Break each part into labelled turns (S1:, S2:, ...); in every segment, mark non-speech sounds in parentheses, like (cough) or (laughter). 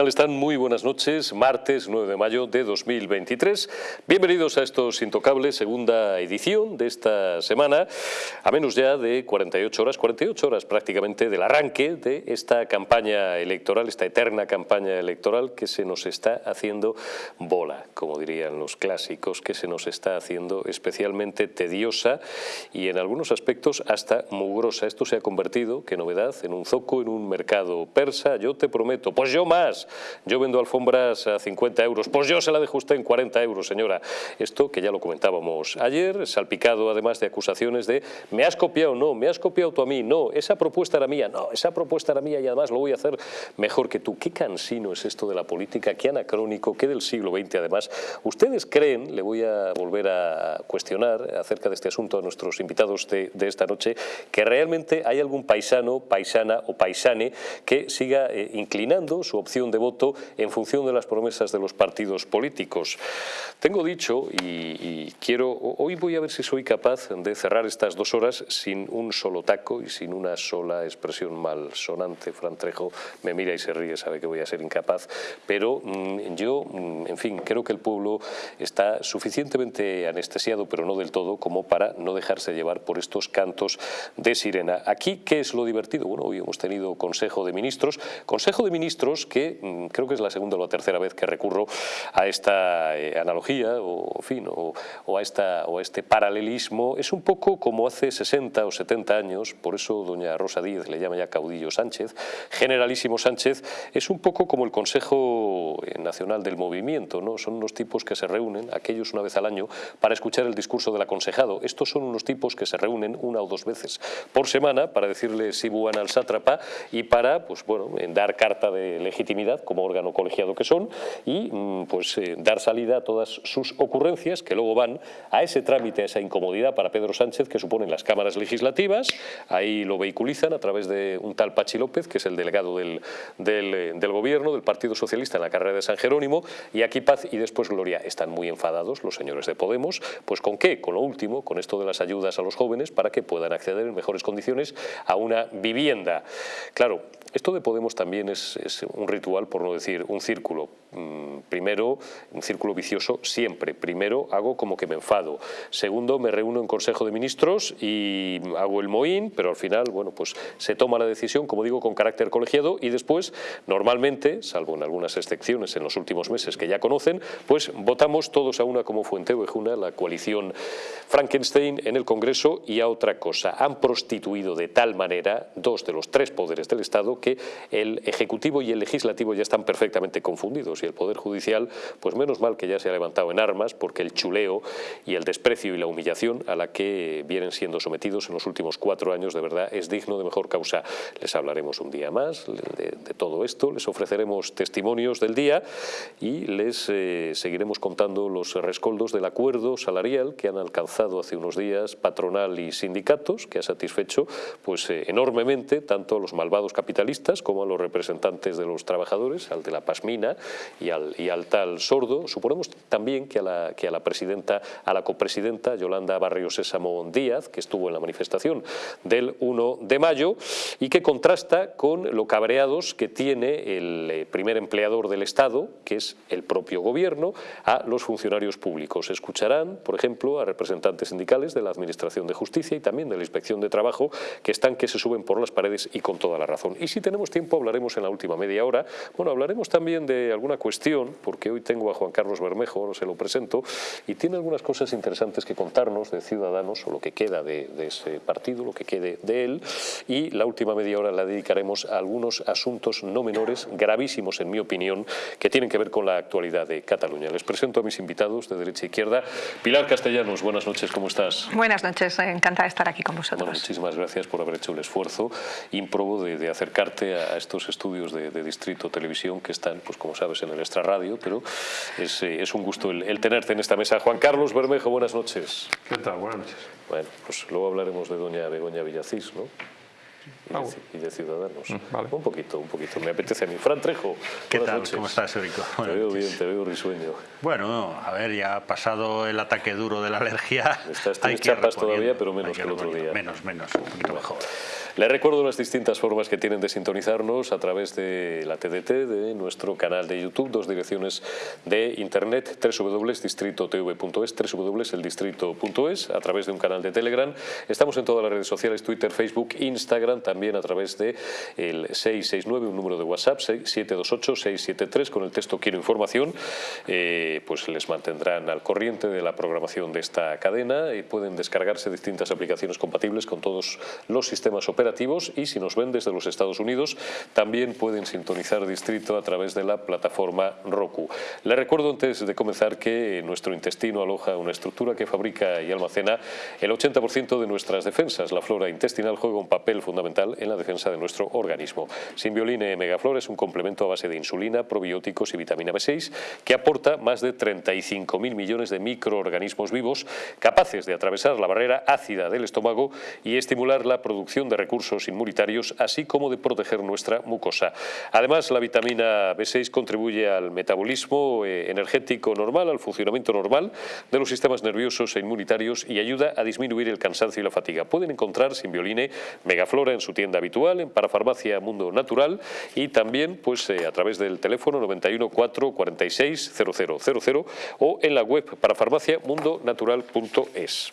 S1: ¿Qué tal están? Muy buenas noches, martes 9 de mayo de 2023. Bienvenidos a estos Intocables, segunda edición de esta semana, a menos ya de 48 horas, 48 horas prácticamente del arranque de esta campaña electoral, esta eterna campaña electoral que se nos está haciendo bola, como dirían los clásicos, que se nos está haciendo especialmente tediosa y en algunos aspectos hasta mugrosa. Esto se ha convertido, qué novedad, en un zoco, en un mercado persa, yo te prometo, pues yo más yo vendo alfombras a 50 euros, pues yo se la dejo usted en 40 euros, señora. Esto que ya lo comentábamos ayer, salpicado además de acusaciones de me has copiado, no, me has copiado tú a mí, no, esa propuesta era mía, no, esa propuesta era mía y además lo voy a hacer mejor que tú. Qué cansino es esto de la política, qué anacrónico, qué del siglo XX además. ¿Ustedes creen, le voy a volver a cuestionar acerca de este asunto a nuestros invitados de, esta noche, que realmente hay algún paisano, paisana o paisane que siga eh, inclinando su opción de voto en función de las promesas de los partidos políticos. Tengo dicho, y, quiero, hoy voy a ver si soy capaz de cerrar estas dos horas sin un solo taco y sin una sola expresión malsonante. Frantrejo me mira y se ríe, sabe que voy a ser incapaz, pero mm, yo, mm, en fin, creo que el pueblo está suficientemente anestesiado, pero no del todo, como para no dejarse llevar por estos cantos de sirena. Aquí, ¿qué es lo divertido? Bueno, hoy hemos tenido Consejo de Ministros, Consejo de Ministros que Mm, creo que es la segunda o la tercera vez que recurro a esta eh, analogía o, fin, o, a esta, o a este paralelismo. Es un poco como hace 60 o 70 años, por eso doña Rosa Díez le llama ya caudillo Sánchez, generalísimo Sánchez, es un poco como el Consejo Nacional del Movimiento, ¿no? son unos tipos que se reúnen, aquellos una vez al año, para escuchar el discurso del aconsejado. Estos son unos tipos que se reúnen una o dos veces por semana para decirle si buan al sátrapa y para pues, bueno, dar carta de legitimidad como órgano colegiado que son y mm, pues eh, dar salida a todas sus ocurrencias que luego van a ese trámite, a esa incomodidad para Pedro Sánchez que suponen las cámaras legislativas, ahí lo vehiculizan a través de un tal Pachi López que es el delegado del, eh, del gobierno, del Partido Socialista en la carrera de San Jerónimo y aquí Paz y después Gloria están muy enfadados los señores de Podemos, pues ¿con qué? Con lo último, con esto de las ayudas a los jóvenes para que puedan acceder en mejores condiciones a una vivienda. Claro, esto de Podemos también es, un ritual, por no decir un círculo. Mm, primero, un círculo vicioso siempre. Primero, hago como que me enfado. Segundo, me reúno en Consejo de Ministros y hago el moín, pero al final, bueno, pues se toma la decisión, como digo, con carácter colegiado y después, normalmente, salvo en algunas excepciones en los últimos meses que ya conocen, pues votamos todos a una como Fuente Ovejuna, la coalición Frankenstein en el Congreso y a otra cosa. Han prostituido de tal manera dos de los tres poderes del Estado que el Ejecutivo y el Legislativo ya están perfectamente confundidos y el Poder Judicial, pues menos mal que ya se ha levantado en armas porque el chuleo y el desprecio y la humillación a la que vienen siendo sometidos en los últimos cuatro años de verdad es digno de mejor causa. Les hablaremos un día más de, todo esto, les ofreceremos testimonios del día y les eh, seguiremos contando los rescoldos del acuerdo salarial que han alcanzado hace unos días patronal y sindicatos, que ha satisfecho pues eh, enormemente tanto a los malvados capitalistas como a los representantes de los trabajadores, al de la Pasmina y al, tal sordo. Suponemos también que a, la, que a la presidenta, a la copresidenta Yolanda Barrio Sésamo Díaz, que estuvo en la manifestación del 1 de mayo y que contrasta con lo cabreados que tiene el eh, primer empleador del Estado, que es el propio gobierno, a los funcionarios públicos. Escucharán, por ejemplo, a representantes sindicales de la Administración de Justicia y también de la Inspección de Trabajo, que están que se suben por las paredes y con toda la razón. Y si tenemos tiempo hablaremos en la última media hora. Bueno, hablaremos también de alguna cuestión, porque hoy tengo a Juan Carlos Bermejo, no se lo presento, y tiene algunas cosas interesantes que contarnos de Ciudadanos, o lo que queda de, ese partido, lo que quede de él, y la última media hora la dedicaremos a algunos asuntos no menores, gravísimos en mi opinión, que tienen que ver con la actualidad de Cataluña. Les presento a mis invitados de derecha e izquierda. Pilar Castellanos, buenas noches, ¿cómo estás?
S2: Buenas noches, encantada de estar aquí con vosotros.
S1: muchísimas gracias por haber hecho el esfuerzo ímprobo de, de acercar a estos estudios de, Distrito Televisión que están, pues como sabes, en el Extra Radio, pero es, eh, es un gusto el, tenerte en esta mesa. Juan Carlos Bermejo, buenas noches.
S3: ¿Qué tal? Buenas noches.
S1: Bueno, pues luego hablaremos de doña Begoña Villacís, ¿no? Y, de, Ciudadanos. Mm, un poquito, un poquito. Me apetece a mí. Fran Trejo,
S4: ¿Qué tal? ¿Cómo estás, Erico?
S1: Te veo bien, te veo risueño.
S4: Bueno, a ver, ya ha pasado el ataque duro de la alergia.
S1: Estás, (laughs) chapas todavía, pero menos que, el otro día.
S4: Menos, menos, un poquito mejor.
S1: Les recuerdo las distintas formas que tienen de sintonizarnos a través de la TDT, de nuestro canal de YouTube, dos direcciones de internet, www.distritotv.es, www.eldistrito.es, a través de un canal de Telegram. Estamos en todas las redes sociales, Twitter, Facebook, Instagram, también a través de el 669, un número de WhatsApp, 728-673, con el texto Quiero información, eh, pues les mantendrán al corriente de la programación de esta cadena y pueden descargarse distintas aplicaciones compatibles con todos los sistemas operativos y si nos ven desde los Estados Unidos también pueden sintonizar Distrito a través de la plataforma Roku. Les recuerdo antes de comenzar que nuestro intestino aloja una estructura que fabrica y almacena el 80% de nuestras defensas. La flora intestinal juega un papel fundamental en la defensa de nuestro organismo. Simbioline Megaflor es un complemento a base de insulina, probióticos y vitamina B6 que aporta más de 35.000 millones de microorganismos vivos capaces de atravesar la barrera ácida del estómago y estimular la producción de recursos inmunitarios, así como de proteger nuestra mucosa. Además, la vitamina B6 contribuye al metabolismo eh, energético normal, al funcionamiento normal de los sistemas nerviosos e inmunitarios y ayuda a disminuir el cansancio y la fatiga. Pueden encontrar Simbioline Megaflora en su tienda habitual, en Parafarmacia Mundo Natural y también pues, eh, a través del teléfono 91 4 46 0000 o en la web parafarmaciamundonatural.es.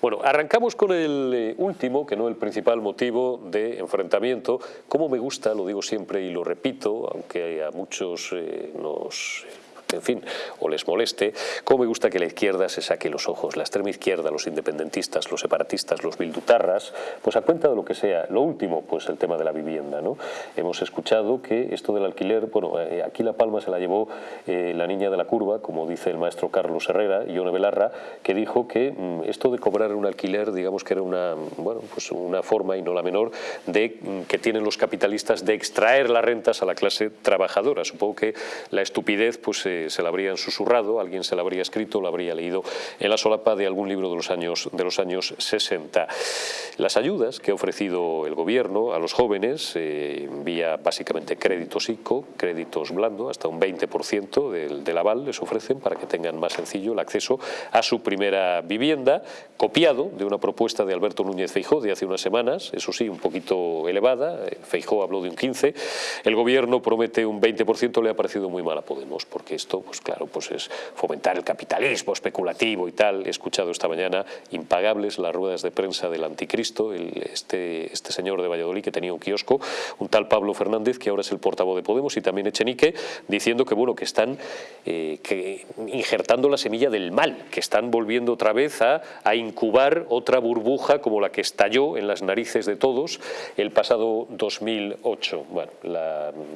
S1: Bueno, arrancamos con el eh, último, que no el principal motivo de enfrentamiento. Como me gusta, lo digo siempre y lo repito, aunque a muchos eh, nos en fin, o les moleste, cómo me gusta que la izquierda se saque los ojos, la extrema izquierda, los independentistas, los separatistas, los bildutarras, pues a cuenta de lo que sea. Lo último, pues el tema de la vivienda, ¿no? Hemos escuchado que esto del alquiler, bueno, eh, aquí la palma se la llevó eh, la niña de la curva, como dice el maestro Carlos Herrera, Ione Belarra, que dijo que mm, esto de cobrar un alquiler, digamos que era una, bueno, pues una forma, y no la menor, de mm, que tienen los capitalistas de extraer las rentas a la clase trabajadora. Supongo que la estupidez, pues eh, se la habrían susurrado, alguien se la habría escrito, la habría leído en la solapa de algún libro de los años, de los años 60. Las ayudas que ha ofrecido el gobierno a los jóvenes, eh, vía básicamente créditos ICO, créditos blando, hasta un 20% del, del aval les ofrecen para que tengan más sencillo el acceso a su primera vivienda, copiado de una propuesta de Alberto Núñez Feijó de hace unas semanas, eso sí, un poquito elevada, Feijó habló de un 15%, el gobierno promete un 20%, le ha parecido muy mal a Podemos, porque esto pues claro, pues es fomentar el capitalismo especulativo y tal. He escuchado esta mañana impagables las ruedas de prensa del anticristo, este, este señor de Valladolid que tenía un kiosco, un tal Pablo Fernández, que ahora es el portavoz de Podemos, y también Echenique, diciendo que bueno que están eh, injertando la semilla del mal, que están volviendo otra vez a, a incubar otra burbuja como la que estalló en las narices de todos el pasado 2008. Bueno,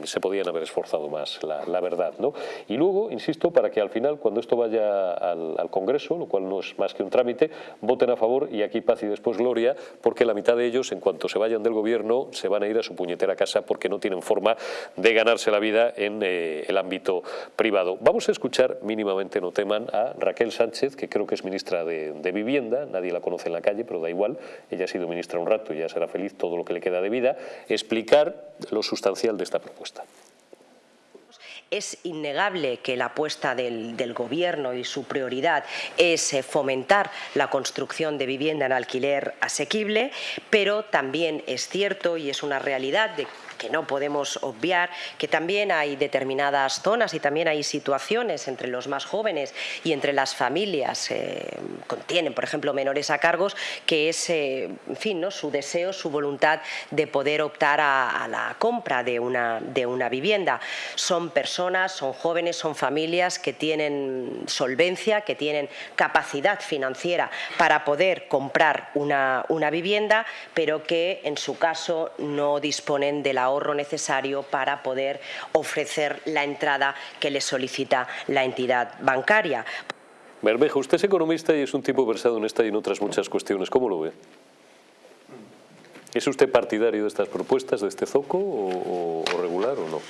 S1: se podían haber esforzado más, la, la verdad. ¿no? Y luego, insisto, para que al final, cuando esto vaya al, Congreso, lo cual no es más que un trámite, voten a favor y aquí paz y después gloria, porque la mitad de ellos, en cuanto se vayan del gobierno, se van a ir a su puñetera casa porque no tienen forma de ganarse la vida en eh, el ámbito privado. Vamos a escuchar mínimamente, no teman, a Raquel Sánchez, que creo que es ministra de, de Vivienda, nadie la conoce en la calle, pero da igual, ella ha sido ministra un rato y ya será feliz todo lo que le queda de vida, explicar lo sustancial de esta propuesta.
S3: Es innegable que la apuesta del, del Gobierno y su prioridad es eh, fomentar la construcción de vivienda en alquiler asequible, pero también es cierto y es una realidad de no podemos obviar que también hay determinadas zonas y también hay situaciones entre los más jóvenes y entre las familias eh, contienen, por ejemplo, menores a cargos, que es, eh, en fin, ¿no? su deseo, su voluntad de poder optar a, a, la compra de una, de una vivienda. Son personas, son jóvenes, son familias que tienen solvencia, que tienen capacidad financiera para poder comprar una, una vivienda, pero que en su caso no disponen de la ahorro necesario para poder ofrecer la entrada que le solicita la entidad bancaria.
S1: Bermejo, usted es economista y es un tipo versado en esta y en otras muchas cuestiones. ¿Cómo lo ve? ¿Es usted partidario de estas propuestas, de este zoco, o, o regular o no?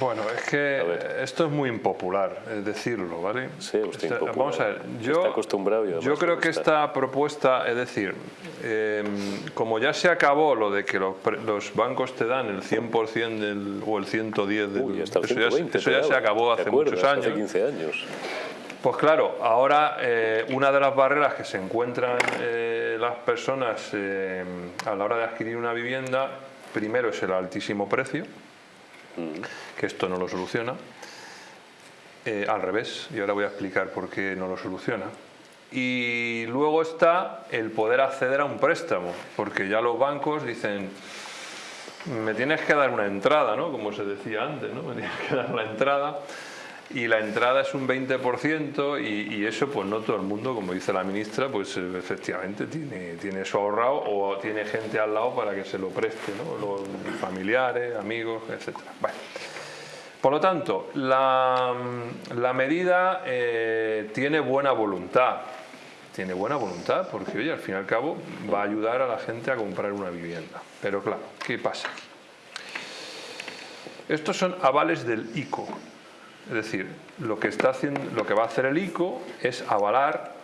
S5: Bueno, es que esto es muy impopular, es decirlo, ¿vale?
S1: Sí, usted
S5: Está, Vamos a ver, yo,
S1: está acostumbrado y
S5: yo creo que esta propuesta, es decir, eh, como ya se acabó lo de que los, los bancos te dan el 100% del, o el 110 del...
S1: Uy, hasta el
S5: eso,
S1: 120,
S5: ya, eso ya se acabó hace muchos años.
S1: Hace 15 años.
S5: Pues claro, ahora eh, una de las barreras que se encuentran eh, las personas eh, a la hora de adquirir una vivienda, primero es el altísimo precio, que esto no lo soluciona, al revés, y ahora voy a explicar por qué no lo soluciona. Y luego está el poder acceder a un préstamo, porque ya los bancos dicen, me tienes que dar una entrada, ¿no? Como se decía antes, ¿no? Me tienes que dar la entrada y la entrada es un 20% y, eso pues no todo el mundo, como dice la ministra, pues eh, efectivamente tiene, tiene eso ahorrado o tiene gente al lado para que se lo preste, ¿no? los familiares, amigos, etc. Bueno. Por lo tanto, la, la medida eh, tiene buena voluntad, tiene buena voluntad porque, oye, al fin y al cabo va a ayudar a la gente a comprar una vivienda. Pero claro, ¿qué pasa? Estos son avales del ICO, es decir, lo que, va a hacer el ICO es avalar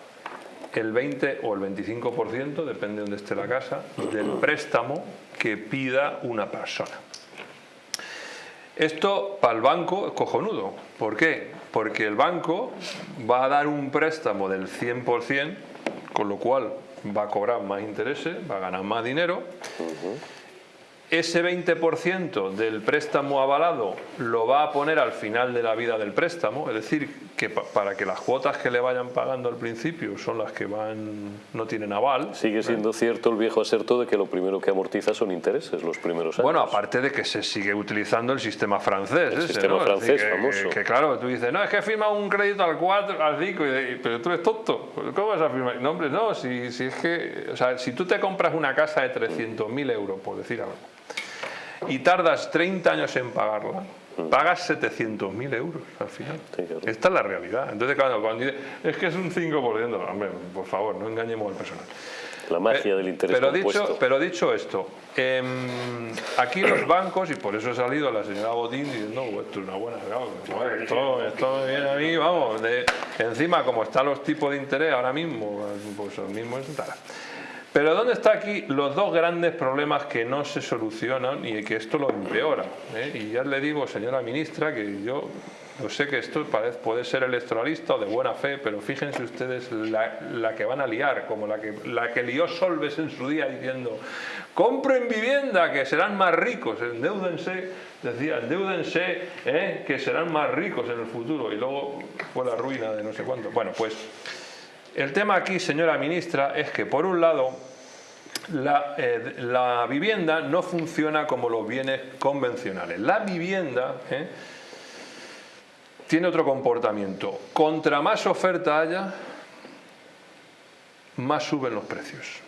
S5: el 20 o el 25%, depende de dónde esté la casa, del préstamo que pida una persona. Esto para el banco es cojonudo. ¿Por qué? Porque el banco va a dar un préstamo del 100%, con lo cual va a cobrar más intereses, va a ganar más dinero ese 20% del préstamo avalado lo va a poner al final de la vida del préstamo, es decir, que para que las cuotas que le vayan pagando al principio son las que van no tienen aval.
S1: Sigue siendo cierto el viejo aserto de que lo primero que amortiza son intereses los primeros años.
S5: Bueno, aparte de que se sigue utilizando el sistema francés.
S1: El sistema francés, famoso.
S5: Que, claro, tú dices, no, es que firma un crédito al 4, al 5, pero tú eres tonto. ¿Cómo vas a firmar? No, hombre, no, si, si es que, o sea, si tú te compras una casa de 300.000 euros, por decir algo, y tardas 30 años en pagarla, pagas 700.000 euros al final. Esta es la realidad. Entonces, cuando dice, es que es un 5%, hombre, por favor, no engañemos al personal.
S1: La magia del interés
S5: pero dicho, pero dicho esto, em, aquí los bancos, y por eso ha salido la señora Botín diciendo, no, esto es una buena esto, esto me viene a mí, vamos, de, encima como están los tipos de interés ahora mismo, pues lo mismo es tal. Pero ¿dónde están aquí los dos grandes problemas que no se solucionan y que esto lo empeora? ¿eh? Y ya le digo, señora ministra, que yo no sé que esto puede ser electoralista o de buena fe, pero fíjense ustedes la, que van a liar, como la que, la que lió Solves en su día diciendo compren vivienda que serán más ricos, endeúdense, decía, endeúdense ¿eh? que serán más ricos en el futuro y luego fue la ruina de no sé cuánto. Bueno, pues el tema aquí, señora ministra, es que por un lado la, eh, vivienda no funciona como los bienes convencionales. La vivienda eh, tiene otro comportamiento. Contra más oferta haya, más suben los precios.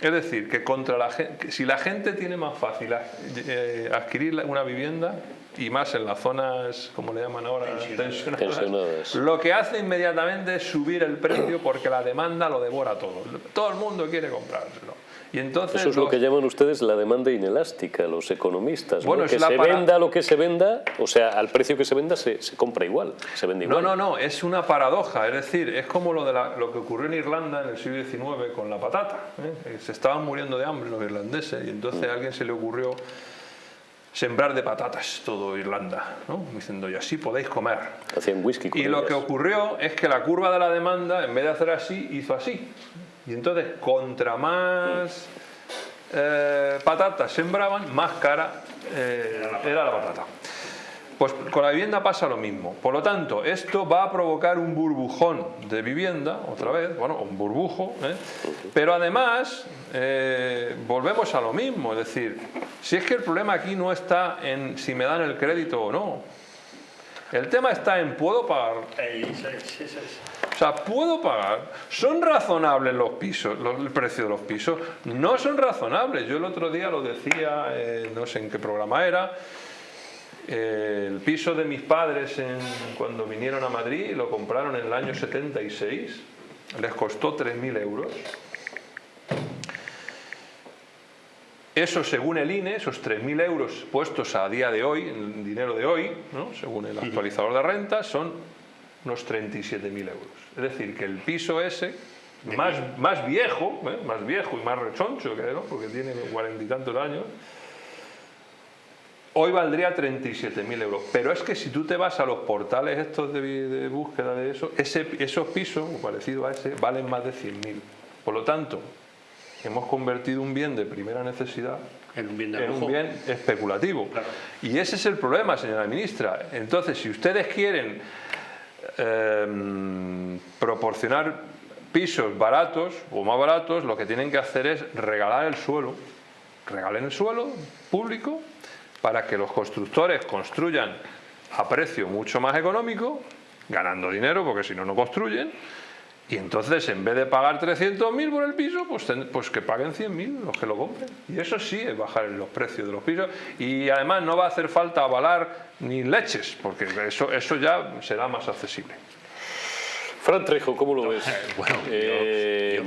S5: Es decir, que contra la si la gente tiene más fácil eh, adquirir una vivienda, y más en las zonas, como le llaman ahora, tensionadas, lo que hace inmediatamente es subir el precio porque la demanda lo devora todo. Todo el mundo quiere comprárselo. Y entonces
S1: Eso es lo que llaman ustedes la demanda inelástica, los economistas. Bueno, Que se venda lo que se venda, o sea, al precio que se venda se, compra igual, se vende igual.
S5: No, no, no, es una paradoja. Es decir, es como lo, de lo que ocurrió en Irlanda en el siglo XIX con la patata. ¿eh? Se estaban muriendo de hambre los irlandeses y entonces a alguien se le ocurrió sembrar de patatas todo Irlanda, ¿no? diciendo, y así podéis comer.
S1: Hacían whisky
S5: Y lo que ocurrió es que la curva de la demanda, en vez de hacer así, hizo así. Y entonces, contra más eh, patatas sembraban, más cara eh, era la patata. Pues con la vivienda pasa lo mismo. Por lo tanto, esto va a provocar un burbujón de vivienda, otra vez, bueno, un burbujo, ¿eh? pero además eh, volvemos a lo mismo, es decir, si es que el problema aquí no está en si me dan el crédito o no, el tema está en ¿puedo pagar? O sea, ¿puedo pagar? ¿Son razonables los pisos, el precio de los pisos? No son razonables. Yo el otro día lo decía, eh, no sé en qué programa era, el piso de mis padres cuando vinieron a Madrid lo compraron en el año 76, les costó 3.000 euros. Eso según el INE, esos 3.000 euros puestos a día de hoy, en dinero de hoy, según el actualizador de renta, son unos 37.000 euros. Es decir, que el piso ese, más, más viejo, ¿eh? más viejo y más rechoncho, que, porque tiene cuarenta y tantos años, hoy valdría 37.000 euros. Pero es que si tú te vas a los portales estos de, búsqueda de eso, esos pisos, o parecido a ese, valen más de 100.000. Por lo tanto, hemos convertido un bien de primera necesidad
S4: en un bien,
S5: un bien especulativo. Y ese es el problema, señora ministra. Entonces, si ustedes quieren em, proporcionar pisos baratos o más baratos, lo que tienen que hacer es regalar el suelo. Regalen el suelo público para que los constructores construyan a precio mucho más económico, ganando dinero, porque si no, no construyen, y entonces, en vez de pagar 300.000 por el piso, pues, pues que paguen 100.000 los que lo compren. Y eso sí es bajar los precios de los pisos. Y además no va a hacer falta avalar ni leches, porque eso, eso ya será más accesible.
S1: Fran Trejo, ¿cómo lo ves? (laughs) Bueno, eh,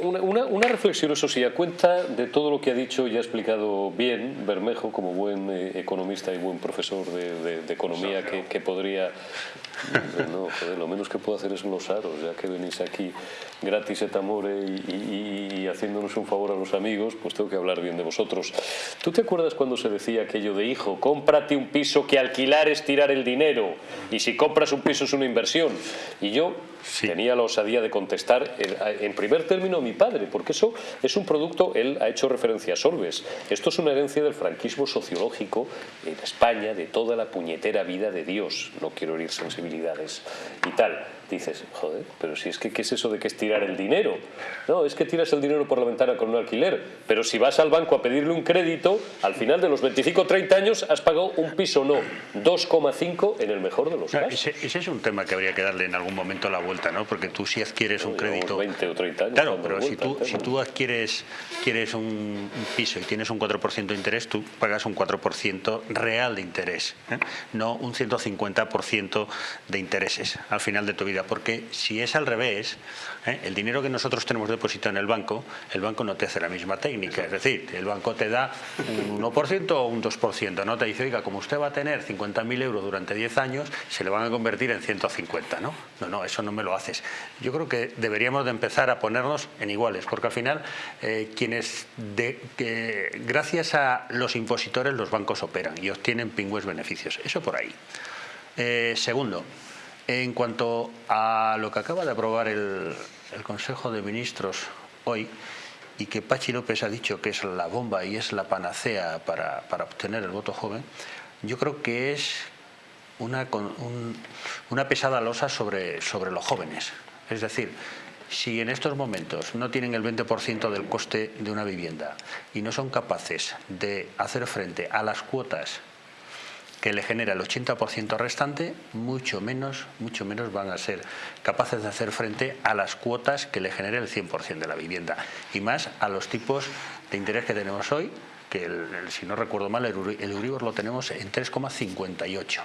S1: una, reflexión, eso sí, a cuenta de todo lo que ha dicho y ha explicado bien Bermejo, como buen eh, economista y buen profesor de, economía que, podría... (laughs) No, joder, lo menos que puedo hacer es glosaros, ya que venís aquí gratis et amore y, haciéndonos un favor a los amigos, pues tengo que hablar bien de vosotros. ¿Tú te acuerdas cuando se decía aquello de hijo, cómprate un piso que alquilar es tirar el dinero y si compras un piso es una inversión? Y yo tenía la osadía de contestar en primer término a mi padre, porque eso es un producto, él ha hecho referencia a Solves, esto es una herencia del franquismo sociológico en España, de toda la puñetera vida de Dios, no quiero herir sensibilidades y tal dices, joder, pero si es que ¿qué es eso de que es tirar el dinero? No, es que tiras el dinero por la ventana con un alquiler, pero si vas al banco a pedirle un crédito, al final de los 25 o 30 años has pagado un piso no, 2,5 en el mejor de los casos.
S4: Ese, es un tema que habría que darle en algún momento la vuelta, ¿no? Porque tú si adquieres un crédito...
S1: 20 o 30 años.
S4: Claro, pero si tú, si tú adquieres quieres un, piso y tienes un 4% de interés, tú pagas un 4% real de interés, ¿eh? no un 150% de intereses al final de tu vida porque si es al revés, ¿eh? el dinero que nosotros tenemos depositado en el banco, el banco no te hace la misma técnica, es decir, el banco te da un 1% o un 2%, no te dice, oiga, como usted va a tener 50.000 euros durante 10 años, se le van a convertir en 150, ¿no? No, no, eso no me lo haces. Yo creo que deberíamos de empezar a ponernos en iguales, porque al final eh, quienes, de, gracias a los impositores, los bancos operan y obtienen pingües beneficios, eso por ahí. Eh, segundo, en cuanto a lo que acaba de aprobar el, Consejo de Ministros hoy, y que Pachi López ha dicho que es la bomba y es la panacea para, obtener el voto joven, yo creo que es una, una pesada losa sobre, sobre los jóvenes. Es decir, si en estos momentos no tienen el 20% del coste de una vivienda y no son capaces de hacer frente a las cuotas que le genera el 80% restante, mucho menos, mucho menos van a ser capaces de hacer frente a las cuotas que le genere el 100% de la vivienda y más a los tipos de interés que tenemos hoy, que si no recuerdo mal el, Euribor lo tenemos en 3,58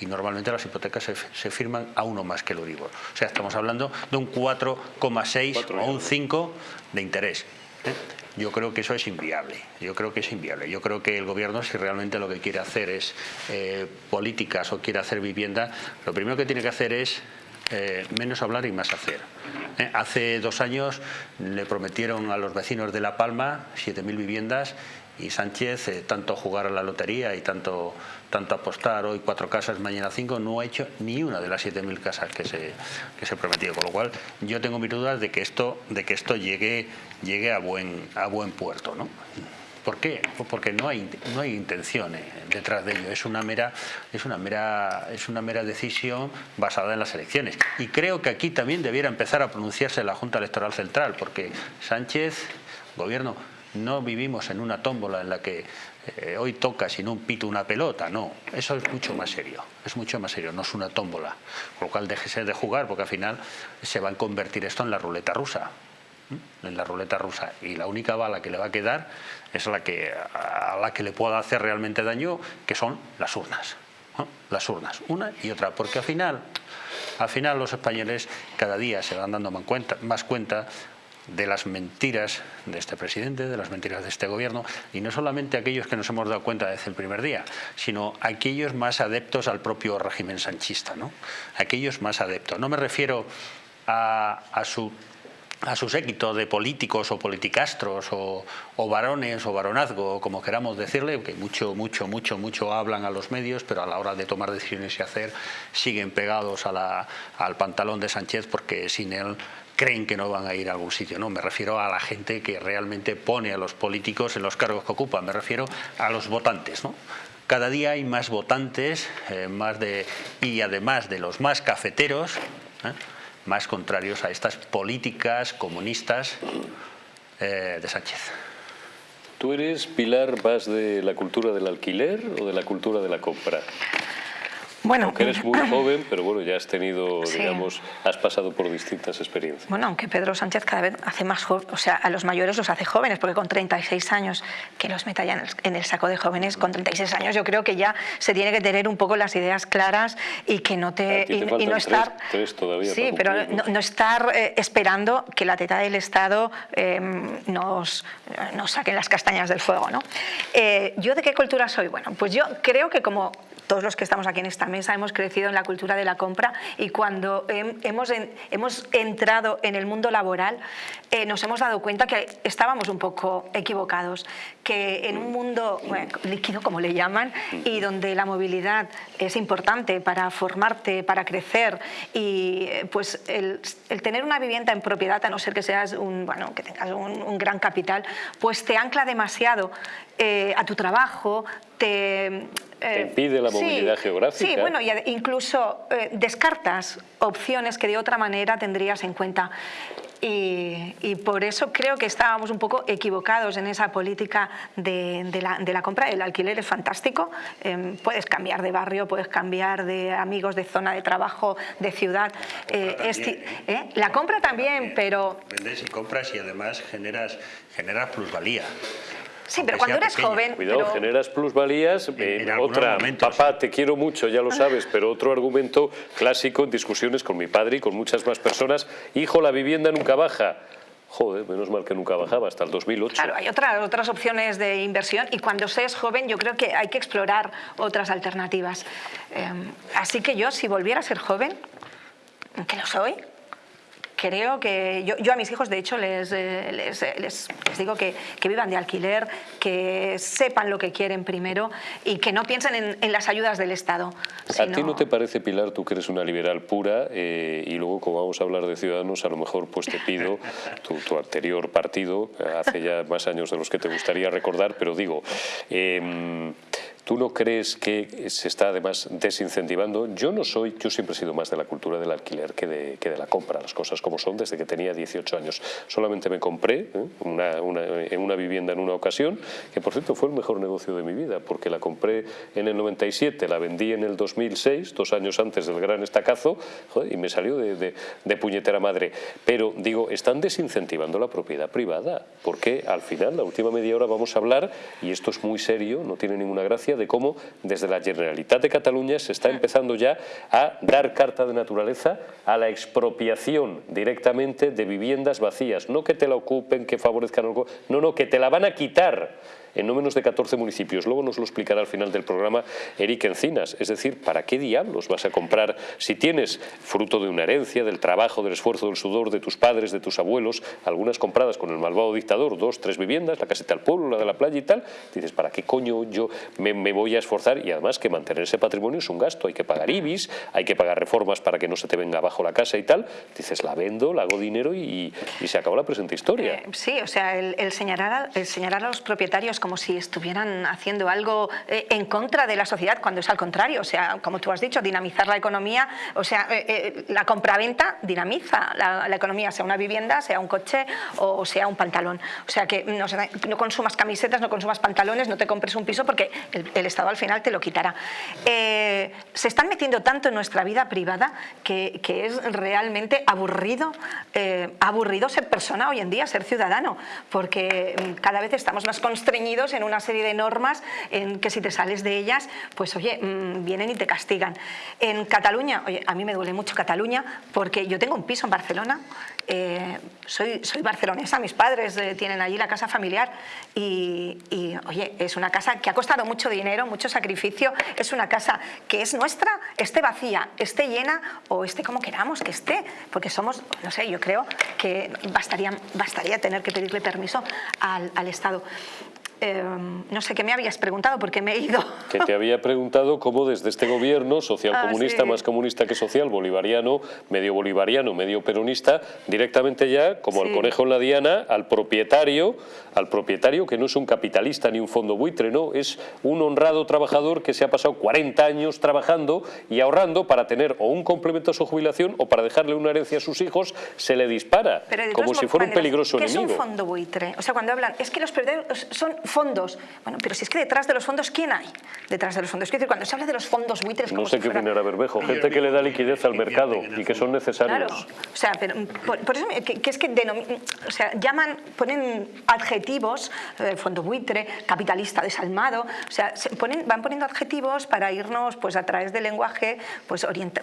S4: y normalmente las hipotecas se, firman a uno más que el Euribor. O sea, estamos hablando de un 4,6 o un 5 de interés. ¿eh? Yo creo que eso es inviable. Yo creo que es inviable. Yo creo que el gobierno, si realmente lo que quiere hacer es eh, políticas o quiere hacer vivienda, lo primero que tiene que hacer es eh, menos hablar y más hacer. Eh, hace dos años le prometieron a los vecinos de La Palma 7.000 viviendas y Sánchez, tanto jugar a la lotería y tanto, tanto apostar hoy cuatro casas, mañana cinco, no ha hecho ni una de las 7.000 casas que se, que se prometió. Con lo cual yo tengo mis dudas de que esto, de que esto llegue llegue a buen, a buen puerto. ¿no? ¿Por qué? Porque no hay, no hay intención eh, detrás de ello, es una, mera, es, una mera, es una mera decisión basada en las elecciones. Y creo que aquí también debiera empezar a pronunciarse la Junta Electoral Central, porque Sánchez, gobierno, no vivimos en una tómbola en la que eh, hoy toca sin un pito una pelota, no, eso es mucho más serio, es mucho más serio, no es una tómbola, con lo cual déjese de jugar porque al final se va a convertir esto en la ruleta rusa en la ruleta rusa. Y la única bala que le va a quedar es la que, a la que le pueda hacer realmente daño, que son las urnas. Las urnas, una y otra, porque al final, al final los españoles cada día se van dando más cuenta, más cuenta de las mentiras de este presidente, de las mentiras de este gobierno, y no solamente aquellos que nos hemos dado cuenta desde el primer día, sino aquellos más adeptos al propio régimen sanchista, ¿no? aquellos más adeptos. No me refiero a, a su a su séquito de políticos o politicastros o, varones o varonazgo, como queramos decirle, que mucho, mucho, mucho, mucho hablan a los medios, pero a la hora de tomar decisiones y hacer siguen pegados al pantalón de Sánchez porque sin él creen que no van a ir a algún sitio. No, me refiero a la gente que realmente pone a los políticos en los cargos que ocupan, me refiero a los votantes. ¿no? Cada día hay más votantes eh, más de, y además de los más cafeteros, ¿eh? más contrarios a estas políticas comunistas eh, de Sánchez.
S1: ¿Tú eres, Pilar, más de la cultura del alquiler o de la cultura de la compra?
S2: Bueno,
S1: aunque eres muy joven, pero bueno, ya has tenido, digamos, has pasado por distintas experiencias.
S2: Bueno, aunque Pedro Sánchez cada vez hace más jóvenes, o sea, a los mayores los hace jóvenes, porque con 36 años, que los meta ya en el, saco de jóvenes, con 36 años yo creo que ya se tiene que tener un poco las ideas claras y que no te...
S1: y, no estar... Tres, todavía
S2: sí, pero no, estar eh, esperando que la teta del Estado em, nos, nos saque las castañas del fuego, ¿no? Eh, ¿Yo de qué cultura soy? Bueno, pues yo creo que como todos los que estamos aquí en esta mesa hemos crecido en la cultura de la compra y cuando hemos, hemos entrado en el mundo laboral eh, nos hemos dado cuenta que estábamos un poco equivocados, que en un mundo líquido, como le llaman, y donde la movilidad es importante para formarte, para crecer y eh, pues el, tener una vivienda en propiedad, a no ser que seas un, bueno, que tengas un, gran capital, pues te ancla demasiado eh, a tu trabajo, te
S1: te impide la movilidad geográfica.
S2: Sí, bueno, incluso eh, descartas opciones que de otra manera tendrías en cuenta. Y, por eso creo que estábamos un poco equivocados en esa política de, la, compra. El alquiler es fantástico, em, puedes cambiar de barrio, puedes cambiar de amigos, de zona de trabajo, de ciudad.
S4: Eh,
S2: la compra también, pero...
S4: Vendes y compras y además generas, generas plusvalía.
S2: Sí, pero cuando eres joven...
S1: Cuidado, generas plusvalías. En, otra, papá, te quiero mucho, ya lo sabes, pero otro argumento clásico en discusiones con mi padre y con muchas más personas. Hijo, la vivienda nunca baja. Joder, menos mal que nunca bajaba, hasta el 2008.
S2: Claro, hay otras otras opciones de inversión y cuando se es joven yo creo que hay que explorar otras alternativas. Em, así que yo, si volviera a ser joven, que lo soy, creo que yo, a mis hijos de hecho les, eh, les, les, digo que, que, vivan de alquiler, que sepan lo que quieren primero y que no piensen en, en las ayudas del Estado.
S1: ¿A ti no te parece, Pilar, tú que eres una liberal pura eh, y luego como vamos a hablar de Ciudadanos, a lo mejor pues te pido (laughs) tu, tu anterior partido, hace ya más años de los que te gustaría recordar, pero digo... Eh, ¿Tú no crees que se está además desincentivando? Yo no soy, yo siempre he sido más de la cultura del alquiler que de, que de la compra, las cosas como son, desde que tenía 18 años. Solamente me compré ¿eh? una, una, en una vivienda en una ocasión, que por cierto fue el mejor negocio de mi vida, porque la compré en el 97, la vendí en el 2006, dos años antes del gran estacazo, y me salió de, de, puñetera madre. Pero digo, están desincentivando la propiedad privada, porque al final, la última media hora vamos a hablar, y esto es muy serio, no tiene ninguna gracia, de cómo desde la Generalitat de Cataluña se está empezando ya a dar carta de naturaleza a la expropiación directamente de viviendas vacías. No que te la ocupen, que favorezcan algo, no, no, que te la van a quitar en no menos de 14 municipios. Luego nos lo explicará al final del programa Eric Encinas. Es decir, ¿para qué diablos vas a comprar si tienes fruto de una herencia, del trabajo, del esfuerzo, del sudor de tus padres, de tus abuelos, algunas compradas con el malvado dictador, dos, tres viviendas, la caseta al pueblo, la de la playa y tal? Dices, ¿para qué coño yo me, voy a esforzar? Y además que mantener ese patrimonio es un gasto. Hay que pagar IBIS, hay que pagar reformas para que no se te venga abajo la casa y tal. Dices, la vendo, la hago dinero y, se acabó la presente historia. Eh,
S2: sí, o sea, el, señalar el señalar a los propietarios como si estuvieran haciendo algo eh, en contra de la sociedad, cuando es al contrario. O sea, como tú has dicho, dinamizar la economía, o sea, eh, eh, la compraventa dinamiza la, economía, sea una vivienda, sea un coche o sea un pantalón. O sea, que no, consumas camisetas, no consumas pantalones, no te compres un piso porque el, Estado al final te lo quitará. se están metiendo tanto en nuestra vida privada que, que es realmente aburrido, aburrido ser persona hoy en día, ser ciudadano, porque mm, cada vez estamos más constreñidos en una serie de normas en que si te sales de ellas, pues oye, mm, vienen y te castigan. En Cataluña, oye, a mí me duele mucho Cataluña porque yo tengo un piso en Barcelona, eh, soy, soy barcelonesa, mis padres eh, tienen allí la casa familiar y, y, oye, es una casa que ha costado mucho dinero, mucho sacrificio, es una casa que es nuestra, esté vacía, esté llena o esté como queramos que esté, porque somos, no sé, yo creo que bastaría, bastaría tener que pedirle permiso al, al Estado. Eh, no sé qué me habías preguntado porque me he ido.
S1: Que te había preguntado cómo desde este gobierno social
S2: Ah,
S1: comunista,
S2: sí.
S1: más comunista que social, bolivariano, medio bolivariano, medio peronista, directamente ya, como
S2: Sí.
S1: el conejo en la diana, al propietario, al propietario que no es un capitalista ni un fondo buitre, no, es un honrado trabajador que se ha pasado 40 años trabajando y ahorrando para tener o un complemento a su jubilación o para dejarle una herencia a sus hijos, se le dispara, como si fuera un peligroso
S2: ¿qué
S1: enemigo.
S2: es un fondo buitre? O sea, cuando hablan, es que los son fondos. Bueno, pero si es que detrás de los fondos, ¿quién hay? Detrás de los fondos. Es decir, cuando se habla de los fondos buitres...
S1: No sé qué
S2: fuera-
S1: opinará Bermejo, gente que le da liquidez al mercado y que son necesarios.
S2: Claro, o sea, pero, por, por eso me- que, que es que denomi- o sea, llaman, ponen adjetivos, eh, fondo buitre, capitalista desalmado, o sea, se ponen, van poniendo adjetivos para irnos pues a través del lenguaje, pues orienta,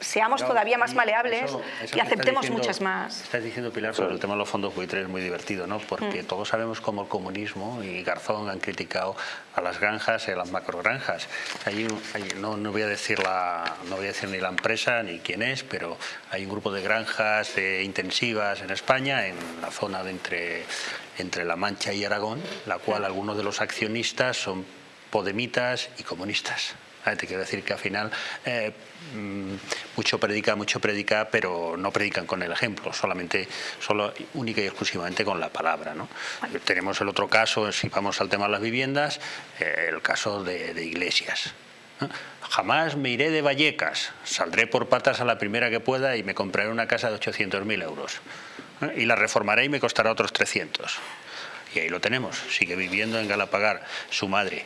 S2: seamos
S4: No,
S2: todavía más maleables
S4: eso- eso
S2: y aceptemos
S4: diciendo-
S2: muchas más.
S4: Estás diciendo, Pilar, sobre el tema de los fondos buitres es muy divertido, ¿no? Porque
S2: Mm.
S4: todos sabemos cómo el comunismo y Garzón han criticado a las granjas y a las macrogranjas. Hay un- hay- no, no voy a decir la, no voy a decir ni la empresa ni quién es, pero hay un grupo de granjas eh, intensivas en España, en la zona de entre, entre La Mancha y Aragón, la cual algunos de los accionistas son podemitas y comunistas. Te quiero decir que al final eh, mm, mucho predica, mucho predica, pero no predican con el ejemplo, solamente, solo, única y exclusivamente con la palabra. ¿no? Tenemos el otro caso, si vamos al tema de las viviendas, eh, el caso de, de iglesias. ¿no? Jamás me iré de Vallecas, saldré por patas a la primera que pueda y me compraré una casa de 800.000 euros. Y la reformaré y me costará otros 300. Y ahí lo tenemos, sigue viviendo en Galapagar su madre.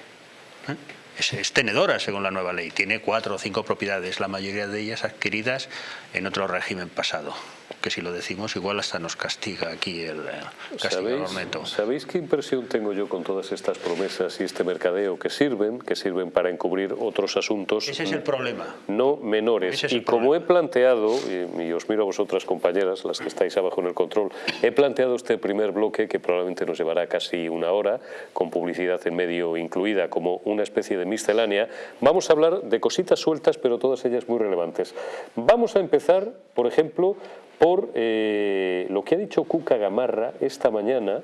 S4: ¿eh? Es, tenedora según la nueva ley, tiene cuatro o cinco propiedades, la mayoría de ellas adquiridas en otro régimen pasado, que si lo decimos igual hasta nos castiga aquí el eh, castigador
S1: ¿Sabéis,
S4: neto.
S1: ¿Sabéis qué impresión tengo yo con todas estas promesas y este mercadeo que sirven, que sirven para encubrir otros asuntos
S4: Ese es el problema.
S1: no menores?
S4: Es
S1: y
S4: el
S1: como he planteado, y, y os miro a vosotras compañeras, las que estáis abajo en el control, he planteado este primer bloque que probablemente nos llevará casi una hora, con publicidad en medio incluida, como una especie de miscelánea. Vamos a hablar de cositas sueltas, pero todas ellas muy relevantes. Vamos a empezar, por ejemplo, por eh, lo que ha dicho Cuca Gamarra esta mañana,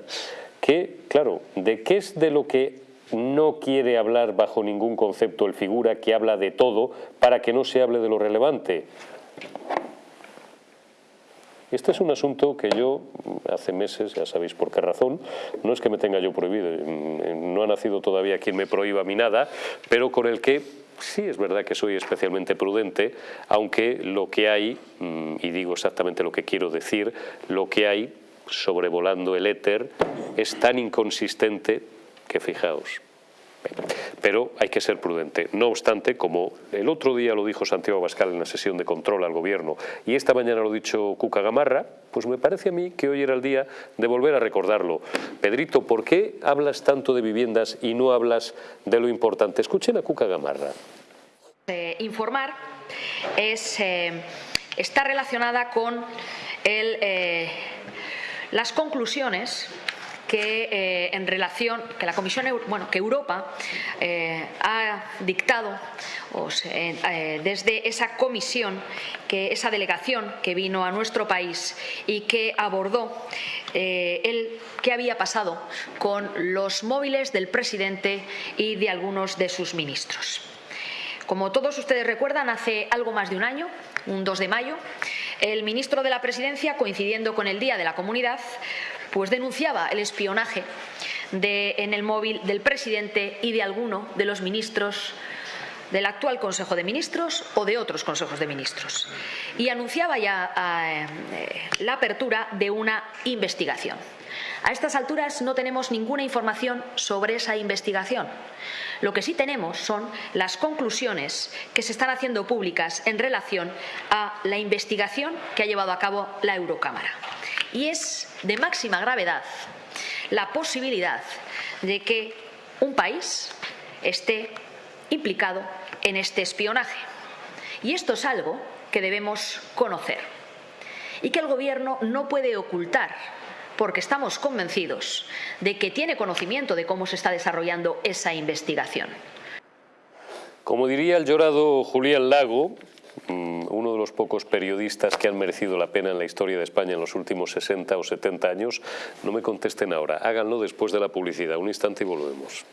S1: que, claro, ¿de qué es de lo que no quiere hablar bajo ningún concepto el figura que habla de todo para que no se hable de lo relevante? Este es un asunto que yo hace meses, ya sabéis por qué razón, no es que me tenga yo prohibido, no ha nacido todavía quien me prohíba mí nada, pero con el que sí es verdad que soy especialmente prudente, aunque lo que hay, mm, y digo exactamente lo que quiero decir, lo que hay sobrevolando el éter es tan inconsistente que fijaos, pero hay que ser prudente. No obstante, como el otro día lo dijo Santiago Bascal en la sesión de control al gobierno y esta mañana lo ha dicho Cuca Gamarra, pues me parece a mí que hoy era el día de volver a recordarlo. Pedrito, ¿por qué hablas tanto de viviendas y no hablas de lo importante? Escuchen a Cuca Gamarra.
S6: Eh, informar es, eh, está relacionada con el, eh, las conclusiones que eh, en relación que la Comisión bueno que Europa eh, ha dictado eh, desde esa comisión que esa delegación que vino a nuestro país y que abordó el qué había pasado con los móviles del presidente y de algunos de sus ministros. Como todos ustedes recuerdan, hace algo más de un año, un 2 de mayo, el ministro de la Presidencia, coincidiendo con el Día de la Comunidad, pues denunciaba el espionaje en el móvil del presidente y de alguno de los ministros del actual Consejo de Ministros o de otros consejos de ministros. Y anunciaba ya eh, la apertura de una investigación. A estas alturas no tenemos ninguna información sobre esa investigación. Lo que sí tenemos son las conclusiones que se están haciendo públicas en relación a la investigación que ha llevado a cabo la Eurocámara. Y es de máxima gravedad la posibilidad de que un país esté implicado en este espionaje. Y esto es algo que debemos conocer y que el Gobierno no puede ocultar porque estamos convencidos de que tiene conocimiento de cómo se está desarrollando esa investigación.
S1: Como diría el llorado Julián Lago, mm, uno de los pocos periodistas que han merecido la pena en la historia de España en los últimos 60 o 70 años, no me contesten ahora, háganlo después de la publicidad. Un instante y volvemos.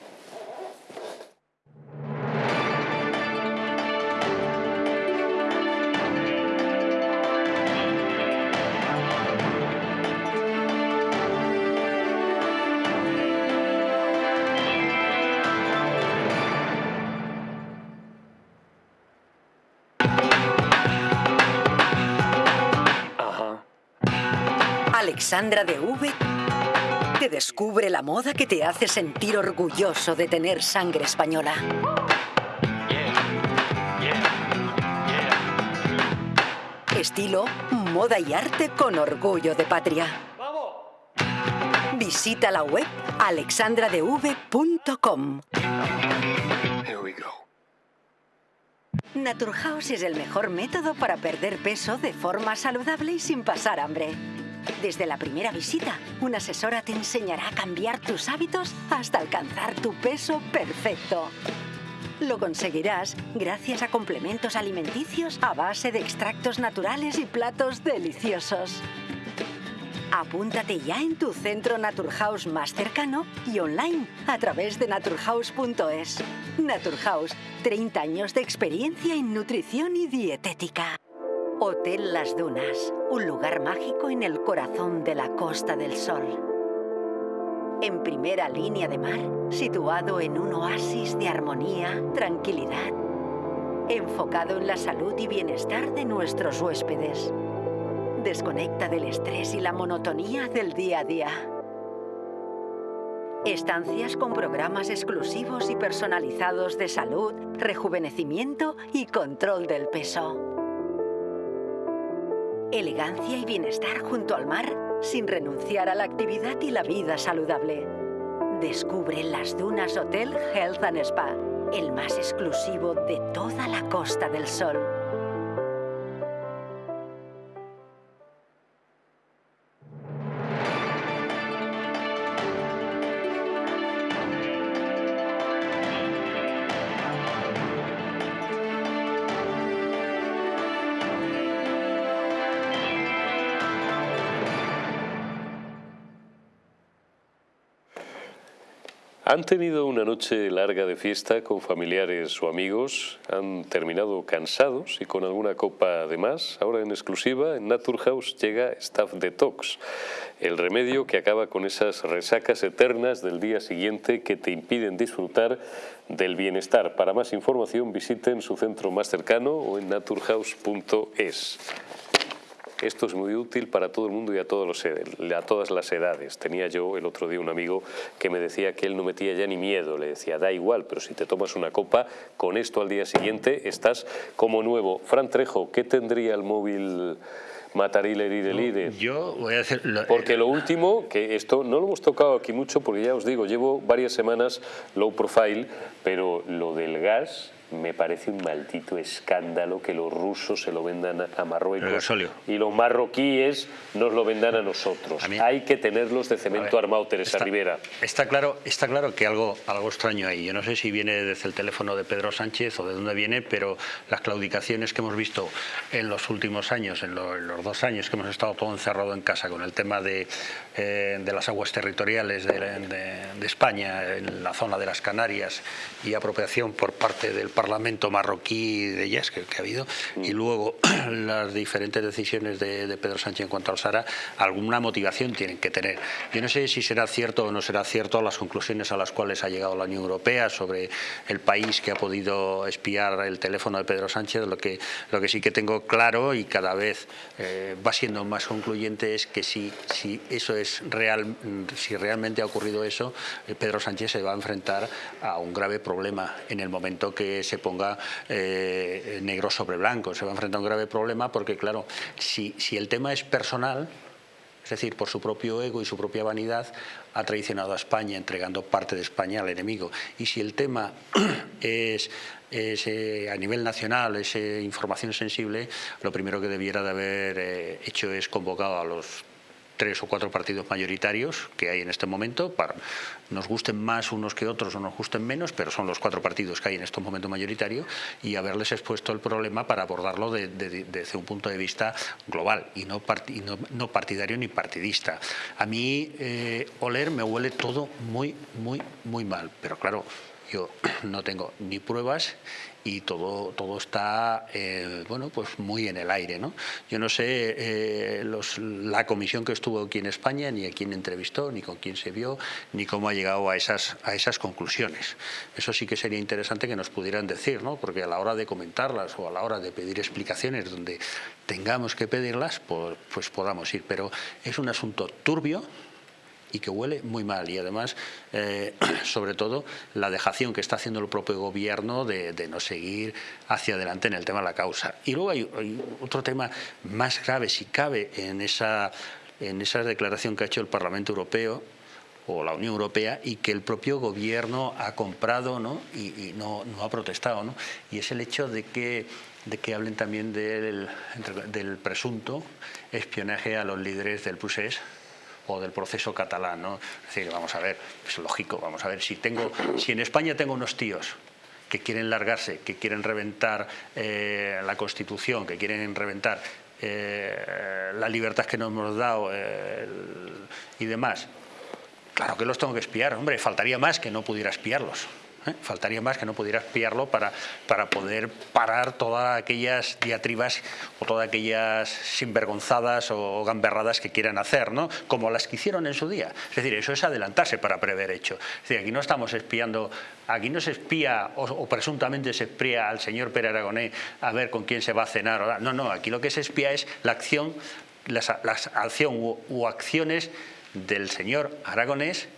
S7: Alexandra de V te descubre la moda que te hace sentir orgulloso de tener sangre española. Estilo, moda y arte con orgullo de patria. Visita la web alexandradev.com. Naturhaus es el mejor método para perder peso de forma saludable y sin pasar hambre. Desde la primera visita, una asesora te enseñará a cambiar tus hábitos hasta alcanzar tu peso perfecto. Lo conseguirás gracias a complementos alimenticios a base de extractos naturales y platos deliciosos. Apúntate ya en tu centro Naturhaus más cercano y online a través de naturhaus.es. Naturhaus, 30 años de experiencia en nutrición y dietética. Hotel Las Dunas, un lugar mágico en el corazón de la Costa del Sol. En primera línea de mar, situado en un oasis de armonía, tranquilidad, enfocado en la salud y bienestar de nuestros huéspedes. Desconecta del estrés y la monotonía del día a día. Estancias con programas exclusivos y personalizados de salud, rejuvenecimiento y control del peso elegancia y bienestar junto al mar sin renunciar a la actividad y la vida saludable. Descubre las Dunas Hotel Health and Spa, el más exclusivo de toda la Costa del Sol.
S1: Han tenido una noche larga de fiesta con familiares o amigos, han terminado cansados y con alguna copa de más. Ahora en exclusiva en Naturhaus llega Staff Detox, el remedio que acaba con esas resacas eternas del día siguiente que te impiden disfrutar del bienestar. Para más información visiten su centro más cercano o en naturhaus.es. Esto es muy útil para todo el mundo y a, todos los, a todas las edades. Tenía yo el otro día un amigo que me decía que él no metía ya ni miedo. Le decía, da igual, pero si te tomas una copa, con esto al día siguiente estás como nuevo. Fran Trejo, ¿qué tendría el móvil... Matarile Lide.
S4: Yo voy a hacer...
S1: porque lo último, que esto no lo hemos tocado aquí mucho, porque ya os digo, llevo varias semanas low profile, pero lo del gas me parece un maldito escándalo que los rusos se lo vendan a Marruecos y los marroquíes nos lo vendan a nosotros. hay que tenerlos de cemento armado, Teresa Rivera.
S4: Está claro, está claro que algo, algo extraño ahí. Yo no sé si viene desde el teléfono de Pedro Sánchez o de dónde viene, pero las claudicaciones que hemos visto en los últimos años, en, los dos años que hemos estado todo encerrado en casa con el tema de, eh, de las aguas territoriales de, de España, en la zona de las Canarias y apropiación por parte del Parlamento marroquí de Yes que, ha habido, y mm. luego (clears throat) las diferentes decisiones de, Pedro Sánchez en cuanto al Sara, alguna motivación tienen que tener. Yo no sé si será cierto o no será cierto las conclusiones a las cuales ha llegado la Unión Europea sobre el país que ha podido espiar el teléfono de Pedro Sánchez. Lo que, lo que sí que tengo claro y cada vez eh, va siendo más concluyente es que si, si eso es real, si realmente ha ocurrido eso, eh, Pedro Sánchez se va a enfrentar a un grave problema en el momento que se ponga eh, negro sobre blanco. Se va a enfrentar a un grave problema porque, claro, si, si el tema es personal, decir, por su propio ego y su propia vanidad, ha traicionado a España entregando parte de España al enemigo. Y si el tema (clears throat) es, eh, a nivel nacional, es eh, información sensible, lo primero que debiera de haber hecho es convocado a los tres o cuatro partidos mayoritarios que hay en este momento, para, nos gusten más unos que otros o nos gusten menos, pero son los cuatro partidos que hay en este momento mayoritario y haberles expuesto el problema para abordarlo desde un punto de vista global y no, no, partidario ni partidista. A mí eh, oler me huele todo muy, muy, muy mal, pero claro, yo (clears throat) no tengo ni pruebas y todo, todo está eh, bueno, pues muy en el aire. ¿no? Yo no sé eh, los, la comisión que estuvo aquí en España, ni a quién entrevistó, ni con quién se vio, ni cómo ha llegado a esas, a esas conclusiones. Eso sí que sería interesante que nos pudieran decir, ¿no? porque a la hora de comentarlas o a la hora de pedir explicaciones donde tengamos que pedirlas, pues, pues podamos ir. Pero es un asunto turbio, y que huele muy mal. Y además, eh, (clears throat) sobre todo, la dejación que está haciendo el propio gobierno de, no seguir hacia adelante en el tema de la causa. Y luego hay, otro tema más grave, si cabe, en esa, en esa declaración que ha hecho el Parlamento Europeo, o la Unión Europea y que el propio gobierno ha comprado ¿no? y, no, ha protestado. ¿no? Y es el hecho de que, de que hablen también del, del presunto espionaje a los líderes del PUSES o del proceso catalán. ¿no? Es decir, vamos a ver, es lógico, vamos a ver, si, tengo, si en España tengo unos tíos que quieren largarse, que quieren reventar eh, la Constitución, que quieren reventar eh, la libertad que nos hemos dado eh, y demás, claro que los tengo que espiar, hombre, faltaría más que no pudiera espiarlos. ¿Eh? Faltaría más que no pudiera espiarlo para, para poder parar todas aquellas diatribas o todas aquellas sinvergonzadas o gamberradas que quieran hacer, ¿no? como las que hicieron en su día. Es decir, eso es adelantarse para prever hecho. Es decir, aquí no estamos espiando, aquí no se espía o, presuntamente se espía al señor Pere Aragonés a ver con quién se va a cenar. No, no, aquí lo que se espía es la acción, las, acción u, acciones del señor Aragonés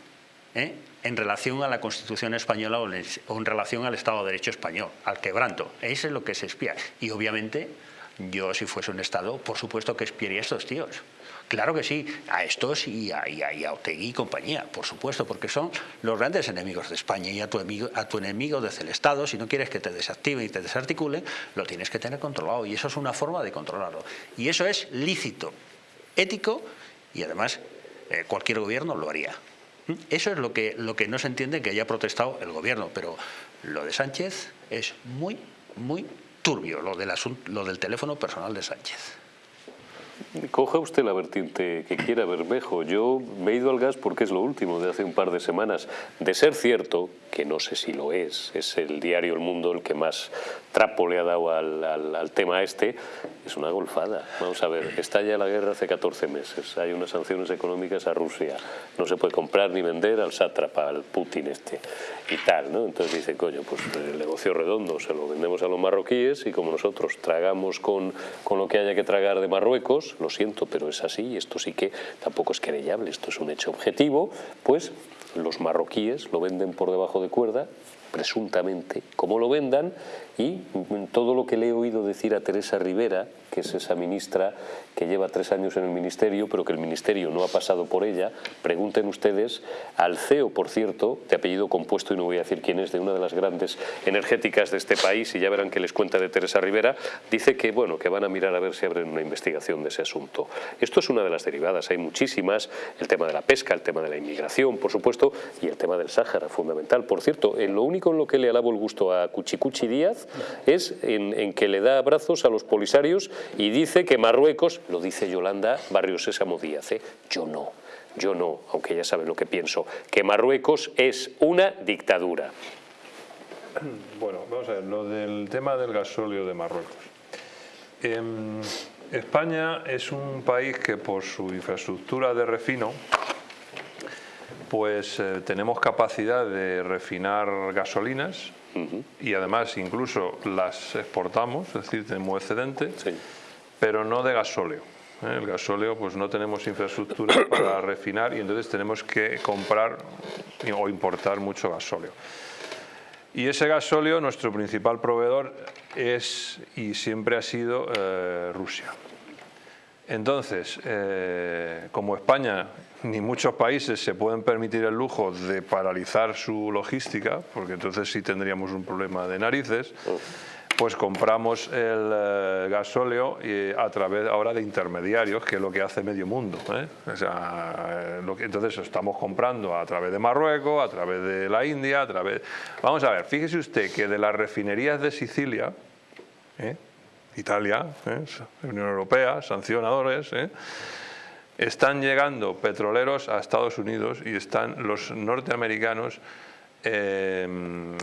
S4: ¿eh? En relación a la Constitución española o en relación al Estado de Derecho español, al quebranto. Eso es lo que se espía. Y obviamente, yo si fuese un Estado, por supuesto que espiaría a estos tíos. Claro que sí, a estos y a, y a, Otegui y compañía, por supuesto, porque son los grandes enemigos de España y a tu, enemigo, desde el Estado, si no quieres que te desactive y te desarticule, lo tienes que tener controlado y eso es una forma de controlarlo. Y eso es lícito, ético y además eh, cualquier gobierno lo haría. Eso es lo que, lo que no se entiende que haya protestado el gobierno, pero lo de Sánchez es muy, muy turbio, lo del, lo del teléfono personal de Sánchez.
S1: Coja usted la vertiente que quiera, Bermejo. Yo me he ido al gas porque es lo último de hace un par de semanas. De ser cierto, que no sé si lo es, es el diario El Mundo el que más trapo le ha dado al, al, tema este, es una golfada. Vamos a ver, estalla la guerra hace 14 meses, hay unas sanciones económicas a Rusia, no se puede comprar ni vender al sátrapa, al Putin este y tal, ¿no? Entonces dice, coño, pues el negocio redondo se lo vendemos a los marroquíes y como nosotros tragamos con, con lo que haya que tragar de Marruecos, lo siento, pero es así, y esto sí que tampoco es querellable, esto es un hecho objetivo, pues los marroquíes lo venden por debajo de cuerda, presuntamente, como lo vendan, y todo lo que le he oído decir a Teresa Rivera, que es esa ministra que lleva tres años en el ministerio, pero que el ministerio no ha pasado por ella, pregunten ustedes al CEO, por cierto, de apellido compuesto, y no voy a decir quién es, de una de las grandes energéticas de este país, y ya verán que les cuenta de Teresa Rivera, dice que, bueno, que van a mirar a ver si abren una investigación de ese asunto. Esto es una de las derivadas, hay muchísimas, el tema de la pesca, el tema de la inmigración, por supuesto, y el tema del Sáhara, fundamental. Por cierto, en lo único en lo que le alabo el gusto a Cuchicuchi Díaz es en, que le da abrazos a los polisarios y dice que Marruecos, lo dice Yolanda Barrios Sésamo Díaz, ¿eh? yo no, yo no, aunque ya saben lo que pienso, que Marruecos es una dictadura. (clears throat)
S5: Bueno, vamos a ver, lo del tema del gasóleo de Marruecos. Em, España es un país que por su infraestructura de refino, pues eh, tenemos capacidad de refinar gasolinas y además incluso las exportamos, es decir, tenemos excedente, pero no de gasóleo. ¿eh? El gasóleo pues no tenemos infraestructura (coughs) para refinar y entonces tenemos que comprar o importar mucho gasóleo. Y ese gasóleo, nuestro principal proveedor es y siempre ha sido eh, Rusia. Entonces, eh, como España ni muchos países se pueden permitir el lujo de paralizar su logística, porque entonces sí tendríamos un problema de narices, pues compramos el eh, gasóleo y a través ahora de intermediarios, que es lo que hace medio mundo. ¿eh? Entonces estamos comprando a través de Marruecos, a través de la India, a través... Vamos a ver, fíjese usted que de las refinerías de Sicilia, ¿eh? Italia, Unión Europea, sancionadores, están llegando petroleros a Estados Unidos y están los norteamericanos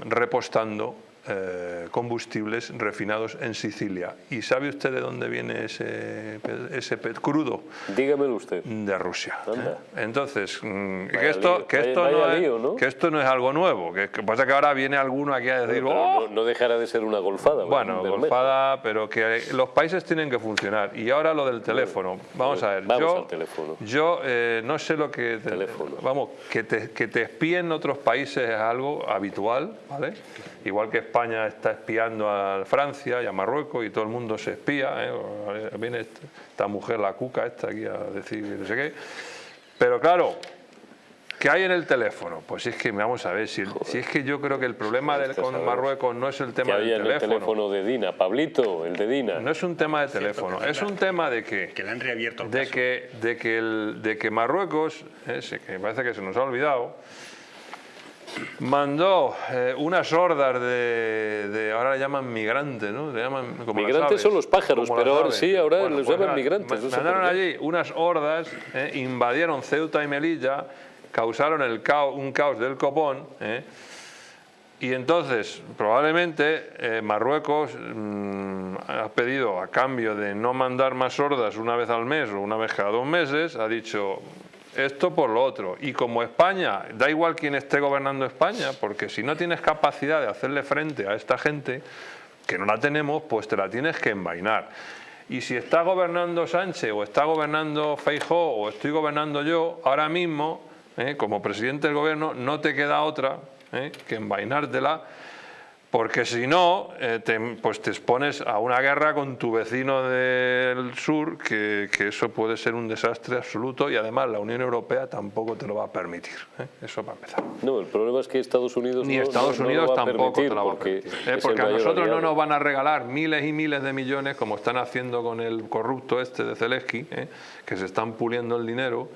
S5: repostando eh, combustibles refinados en Sicilia. ¿Y sabe usted de dónde viene ese, ese pet crudo?
S1: Dígamelo usted.
S5: De Rusia. ¿eh? Entonces, mm, que, esto, que, esto no es, que esto no es algo nuevo, que, pasa que ahora viene alguno aquí a decir...
S1: Oh". no, dejará de ser una golfada.
S5: Bueno, golfada, pero que los países tienen que funcionar. Y ahora lo del teléfono. Vamos a ver.
S1: Vamos
S5: yo,
S1: al teléfono.
S5: Yo eh, no sé lo que...
S1: teléfono.
S5: Vamos, que te, que te espíen otros países es algo habitual, ¿vale? Igual que España está espiando a Francia y a Marruecos y todo el mundo se espía, ¿eh? viene esta mujer, la cuca esta aquí a decir no sé qué. Pero claro, ¿Qué hay en el teléfono? Pues es que, vamos a ver, si, es que yo creo que el problema del, con Marruecos no es el tema del teléfono.
S1: el teléfono de Dina? Pablito, el de Dina.
S5: No es un tema de teléfono, es un tema de que...
S4: Que le han reabierto el
S5: de que, de que, el, de que Marruecos, eh, que parece que se nos ha olvidado, mandó eh, unas hordas de, ahora le llaman migrantes, ¿no? Le llaman,
S1: como migrantes son los pájaros, pero ahora sí, ahora les pues llaman migrantes.
S5: Mandaron allí unas hordas, eh, invadieron Ceuta y Melilla, causaron el caos, un caos del copón, eh, y entonces, probablemente, Marruecos mm, ha pedido, a cambio de no mandar más hordas una vez al mes o una vez cada dos meses, ha dicho, esto por lo otro. Y como España, da igual quién esté gobernando España, porque si no tienes capacidad de hacerle frente a esta gente, que no la tenemos, pues te la tienes que envainar. Y si está gobernando Sánchez o está gobernando Feijó o estoy gobernando yo, ahora mismo, eh, como presidente del gobierno, no te queda otra eh, que envainártela porque si no, eh, te, pues te expones a una guerra con tu vecino del sur, que, eso puede ser un desastre absoluto y además la Unión Europea tampoco te lo va a permitir. ¿eh? Eso para empezar.
S1: No, el problema es que Estados Unidos
S5: Ni Estados Unidos tampoco te lo va a permitir. ¿eh? Porque, a nosotros no nos van a regalar miles y miles de millones como están haciendo con el corrupto este de Zelensky, que se están puliendo el dinero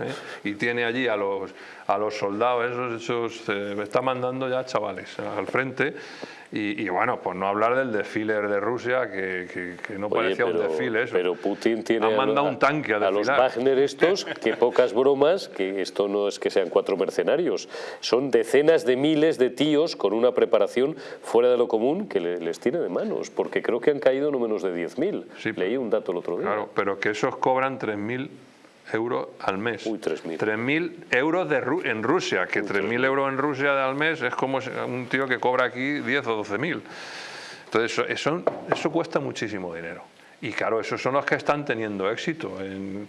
S5: y tiene allí a los, a los soldados, esos, esos está mandando ya chavales al frente y, bueno, pues no hablar del desfile de Rusia, que, no parecía un desfile eso.
S1: Pero Putin tiene
S5: ha mandado un tanque a,
S1: a los Wagner estos, (laughs) que pocas bromas, que esto no es que sean cuatro mercenarios, son decenas de miles de tíos con una preparación fuera de lo común que les tiene de manos, porque creo que han caído no menos de 10.000. Leí un dato el otro día.
S5: Claro, pero que esos cobran 3.000 euros al mes.
S1: Uy, 3.000.
S5: 3.000 euros de en Rusia, que 3.000 euros en Rusia al mes es como un tío que cobra aquí 10 o 12.000. Entonces, eso, eso, cuesta muchísimo dinero. Y claro, esos son los que están teniendo éxito.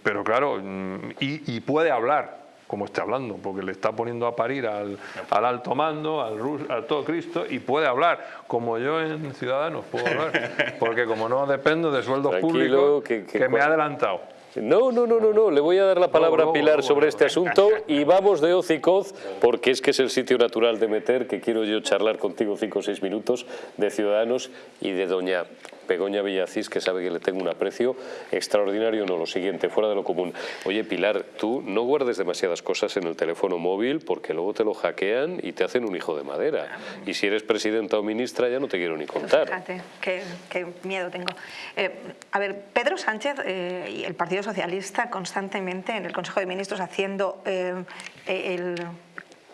S5: pero claro, mm, y, puede hablar, como esté hablando, porque le está poniendo a parir al, al alto mando, al, al, todo Cristo, y puede hablar, como yo en Ciudadanos puedo hablar, (laughs) porque como no dependo de sueldos públicos, que, me ha adelantado.
S1: No, no, no, no, no. Le voy a dar la palabra a Pilar sobre este asunto y vamos de Ocicoz, porque es que es el sitio natural de meter, que quiero yo charlar contigo cinco o seis minutos, de Ciudadanos y de Doña Begoña Villacís, que sabe que le tengo un aprecio extraordinario, no, lo siguiente, fuera de lo común. Oye, Pilar, tú no guardes demasiadas cosas en el teléfono móvil porque luego te lo hackean y te hacen un hijo de madera. Y si eres presidenta o ministra ya no te quiero ni contar.
S2: Fíjate, qué, miedo tengo. Eh, a ver, Pedro Sánchez eh, y el Partido Socialista constantemente en el Consejo de Ministros haciendo eh, el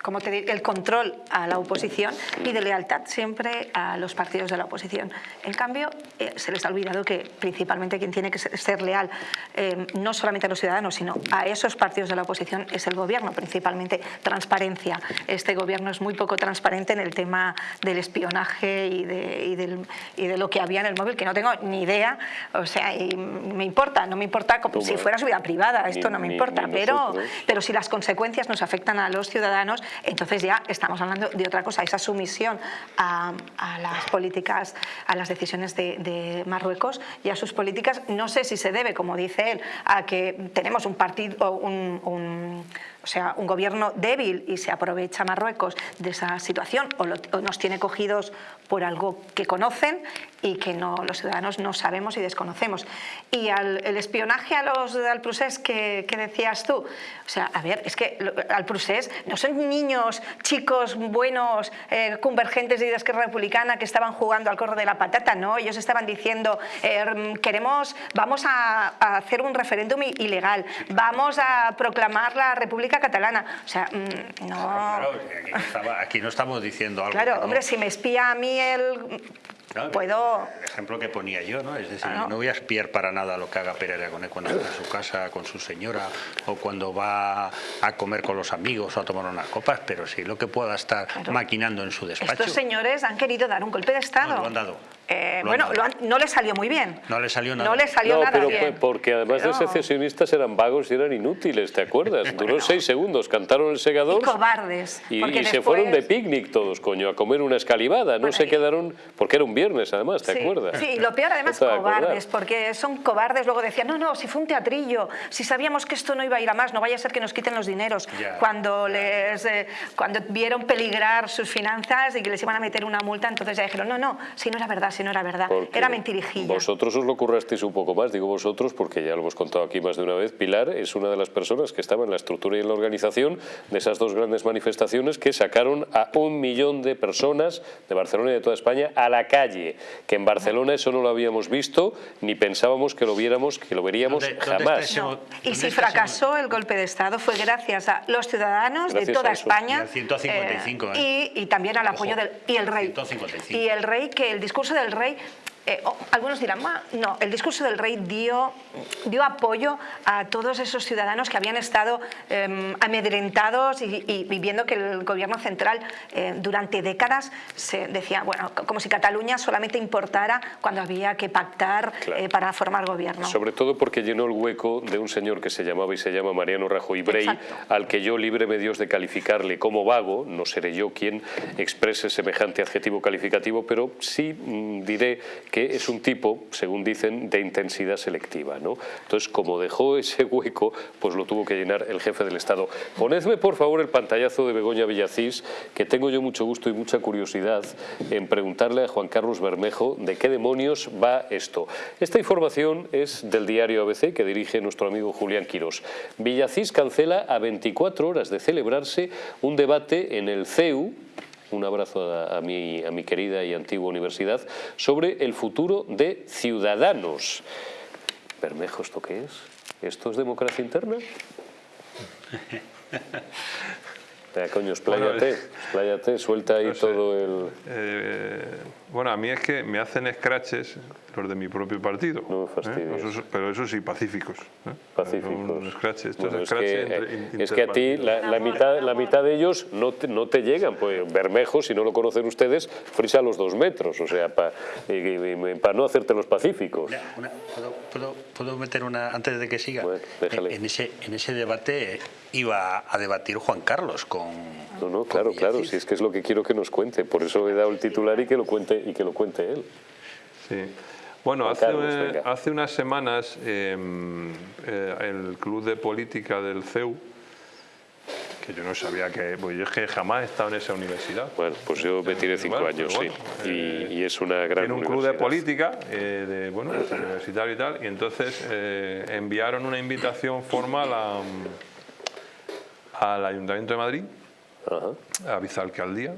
S2: como te digo, el control a la oposición y de lealtad siempre a los partidos de la oposición. En cambio, eh, se les ha olvidado que principalmente quien tiene que ser leal eh, no solamente a los ciudadanos, sino a esos partidos de la oposición es el gobierno, principalmente transparencia. Este gobierno es muy poco transparente en el tema del espionaje y de, y de lo que había en el móvil, que no tengo ni idea, o sea, y me importa, no me importa como si fuera su vida privada, esto no me importa, pero, pero si las consecuencias nos afectan a los ciudadanos, entonces ya estamos hablando de otra cosa, esa sumisión a, las políticas, a las decisiones de, Marruecos y a sus políticas, no sé si se debe, como dice él, a que tenemos un partido, un o sea, un gobierno débil y se aprovecha Marruecos de esa situación o, nos tiene cogidos por algo que conocen y que no, los ciudadanos no sabemos y desconocemos. Y al, el espionaje a los al Prusés que, decías tú, o sea, a ver, es que al Prusés no son niños, chicos buenos, eh, convergentes de Esquerra Republicana que estaban jugando al corro de la patata, no, ellos estaban diciendo, eh, queremos, vamos a, a hacer un referéndum ilegal, vamos a proclamar la República Catalana. O sea, mm, no...
S4: aquí, no estamos diciendo algo.
S2: Claro, hombre, si me espía a mí el puedo...
S4: El ejemplo que ponía yo, ¿no? Es decir, no voy a espiar para nada lo que haga Pere Aragonés cuando está en su casa con su señora o cuando va a comer con los amigos o a tomar unas copas, pero sí lo que pueda estar maquinando en su despacho.
S2: Estos señores han querido dar un golpe de Estado.
S4: lo han dado.
S2: Eh, bueno, no le salió muy bien.
S4: No le salió nada.
S2: No le salió nada
S1: pero
S2: bien.
S1: porque además de secesionistas eran vagos y eran inútiles, ¿te acuerdas? (laughs) Duró seis segundos, cantaron el segador.
S2: Y cobardes.
S1: Y, se fueron de picnic todos, coño, a comer una escalivada. No se quedaron, porque era un viernes además, ¿te acuerdas?
S2: Sí, y lo peor además (laughs) cobardes, porque son cobardes. Luego decían, no, no, si fue un teatrillo, si sabíamos que esto no iba a ir a más, no vaya a ser que nos quiten los dineros. Cuando, les, eh, cuando vieron peligrar sus finanzas y que les iban a meter una multa, entonces ya dijeron, no, no, si no era verdad, si no era verdad era mentirijilla.
S1: Vosotros os lo currasteis un poco más, digo vosotros, porque ya lo hemos contado aquí más de una vez. Pilar es una de las personas que estaba en la estructura y en la organización de esas dos grandes manifestaciones que sacaron a un millón de personas de Barcelona y de toda España a la calle. Que en Barcelona eso no lo habíamos visto, ni pensábamos que lo viéramos, que lo veríamos jamás.
S2: Y si fracasó el golpe de Estado fue gracias a los ciudadanos de toda España.
S4: Y, 155,
S2: eh, ¿eh? y, también al apoyo del y el rey. Y el rey, que el discurso del rey eh, oh, algunos dirán, no, el discurso del rey dio, dio apoyo a todos esos ciudadanos que habían estado em, amedrentados y, viendo que el gobierno central eh, durante décadas se decía, bueno, como si Cataluña solamente importara cuando había que pactar eh, para formar gobierno.
S1: Sobre todo porque llenó el hueco de un señor que se llamaba y se llama Mariano Rajoy Brey, al que yo libre me Dios de calificarle como vago, no seré yo quien exprese semejante adjetivo calificativo, pero sí mm, diré que es un tipo, según dicen, de intensidad selectiva. ¿no? Entonces, como dejó ese hueco, pues lo tuvo que llenar el jefe del Estado. Ponedme, por favor, el pantallazo de Begoña Villacís, que tengo yo mucho gusto y mucha curiosidad en preguntarle a Juan Carlos Bermejo de qué demonios va esto. Esta información es del diario ABC que dirige nuestro amigo Julián Quirós. Villacís cancela a 24 horas de celebrarse un debate en el CEU, un abrazo a, mi, querida y antigua universidad, sobre el futuro de Ciudadanos. Bermejo, ¿esto qué es? ¿Esto es democracia interna? (laughs) Ya, coño, (laughs) expláyate, suelta ahí todo el...
S5: Eh, bueno, a mí es que me hacen scratches los de mi propio partido.
S1: No ¿eh?
S5: pero eso sí, pacíficos. ¿eh?
S1: Pacíficos. Scratches, es, que, a ti la, mitad, la mitad de ellos no te, no te llegan. Pues Bermejo, si no lo conocen ustedes, frisa a los dos metros, o sea, para no hacerte los pacíficos.
S4: ¿puedo, ¿puedo, meter una, antes de que siga? en, ese, en ese debate iba a debatir Juan Carlos con...
S1: No, no, claro, claro, si es que es lo que quiero que nos cuente, por eso he dado el titular y que lo cuente, y que lo cuente él.
S5: Sí. Bueno, hace, hace unas semanas em, eh, el Club de Política del CEU, que yo no sabía que, pues yo es que jamás he estado en esa universidad.
S1: Bueno, pues yo me tiré cinco años, sí, y, eh, es una gran
S5: Tiene un club de política, eh, de, bueno, universitario y tal, y entonces enviaron una invitación formal a, al Ayuntamiento de Madrid, a vicealcaldía,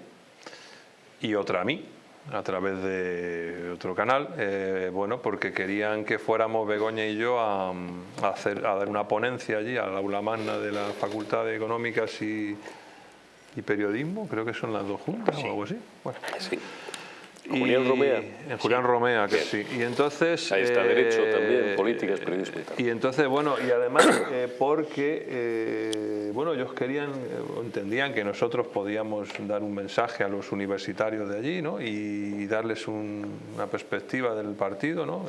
S5: y otra a mí, a través de otro canal, eh, bueno, porque querían que fuéramos Begoña y yo a, hacer, a dar una ponencia allí al aula magna de la Facultad de Económicas y, Periodismo, creo que son las dos juntas o algo así. Bueno.
S1: Sí. Julián Romea.
S5: Julián Romea, que sí. Y entonces...
S1: Ahí está, Derecho eh, también, Políticas, Periodismo
S5: y entonces, bueno, y además (coughs) eh, porque, eh, bueno, ellos querían, entendían que nosotros podíamos dar un mensaje a los universitarios de allí, ¿no? Y, darles una perspectiva del partido, ¿no?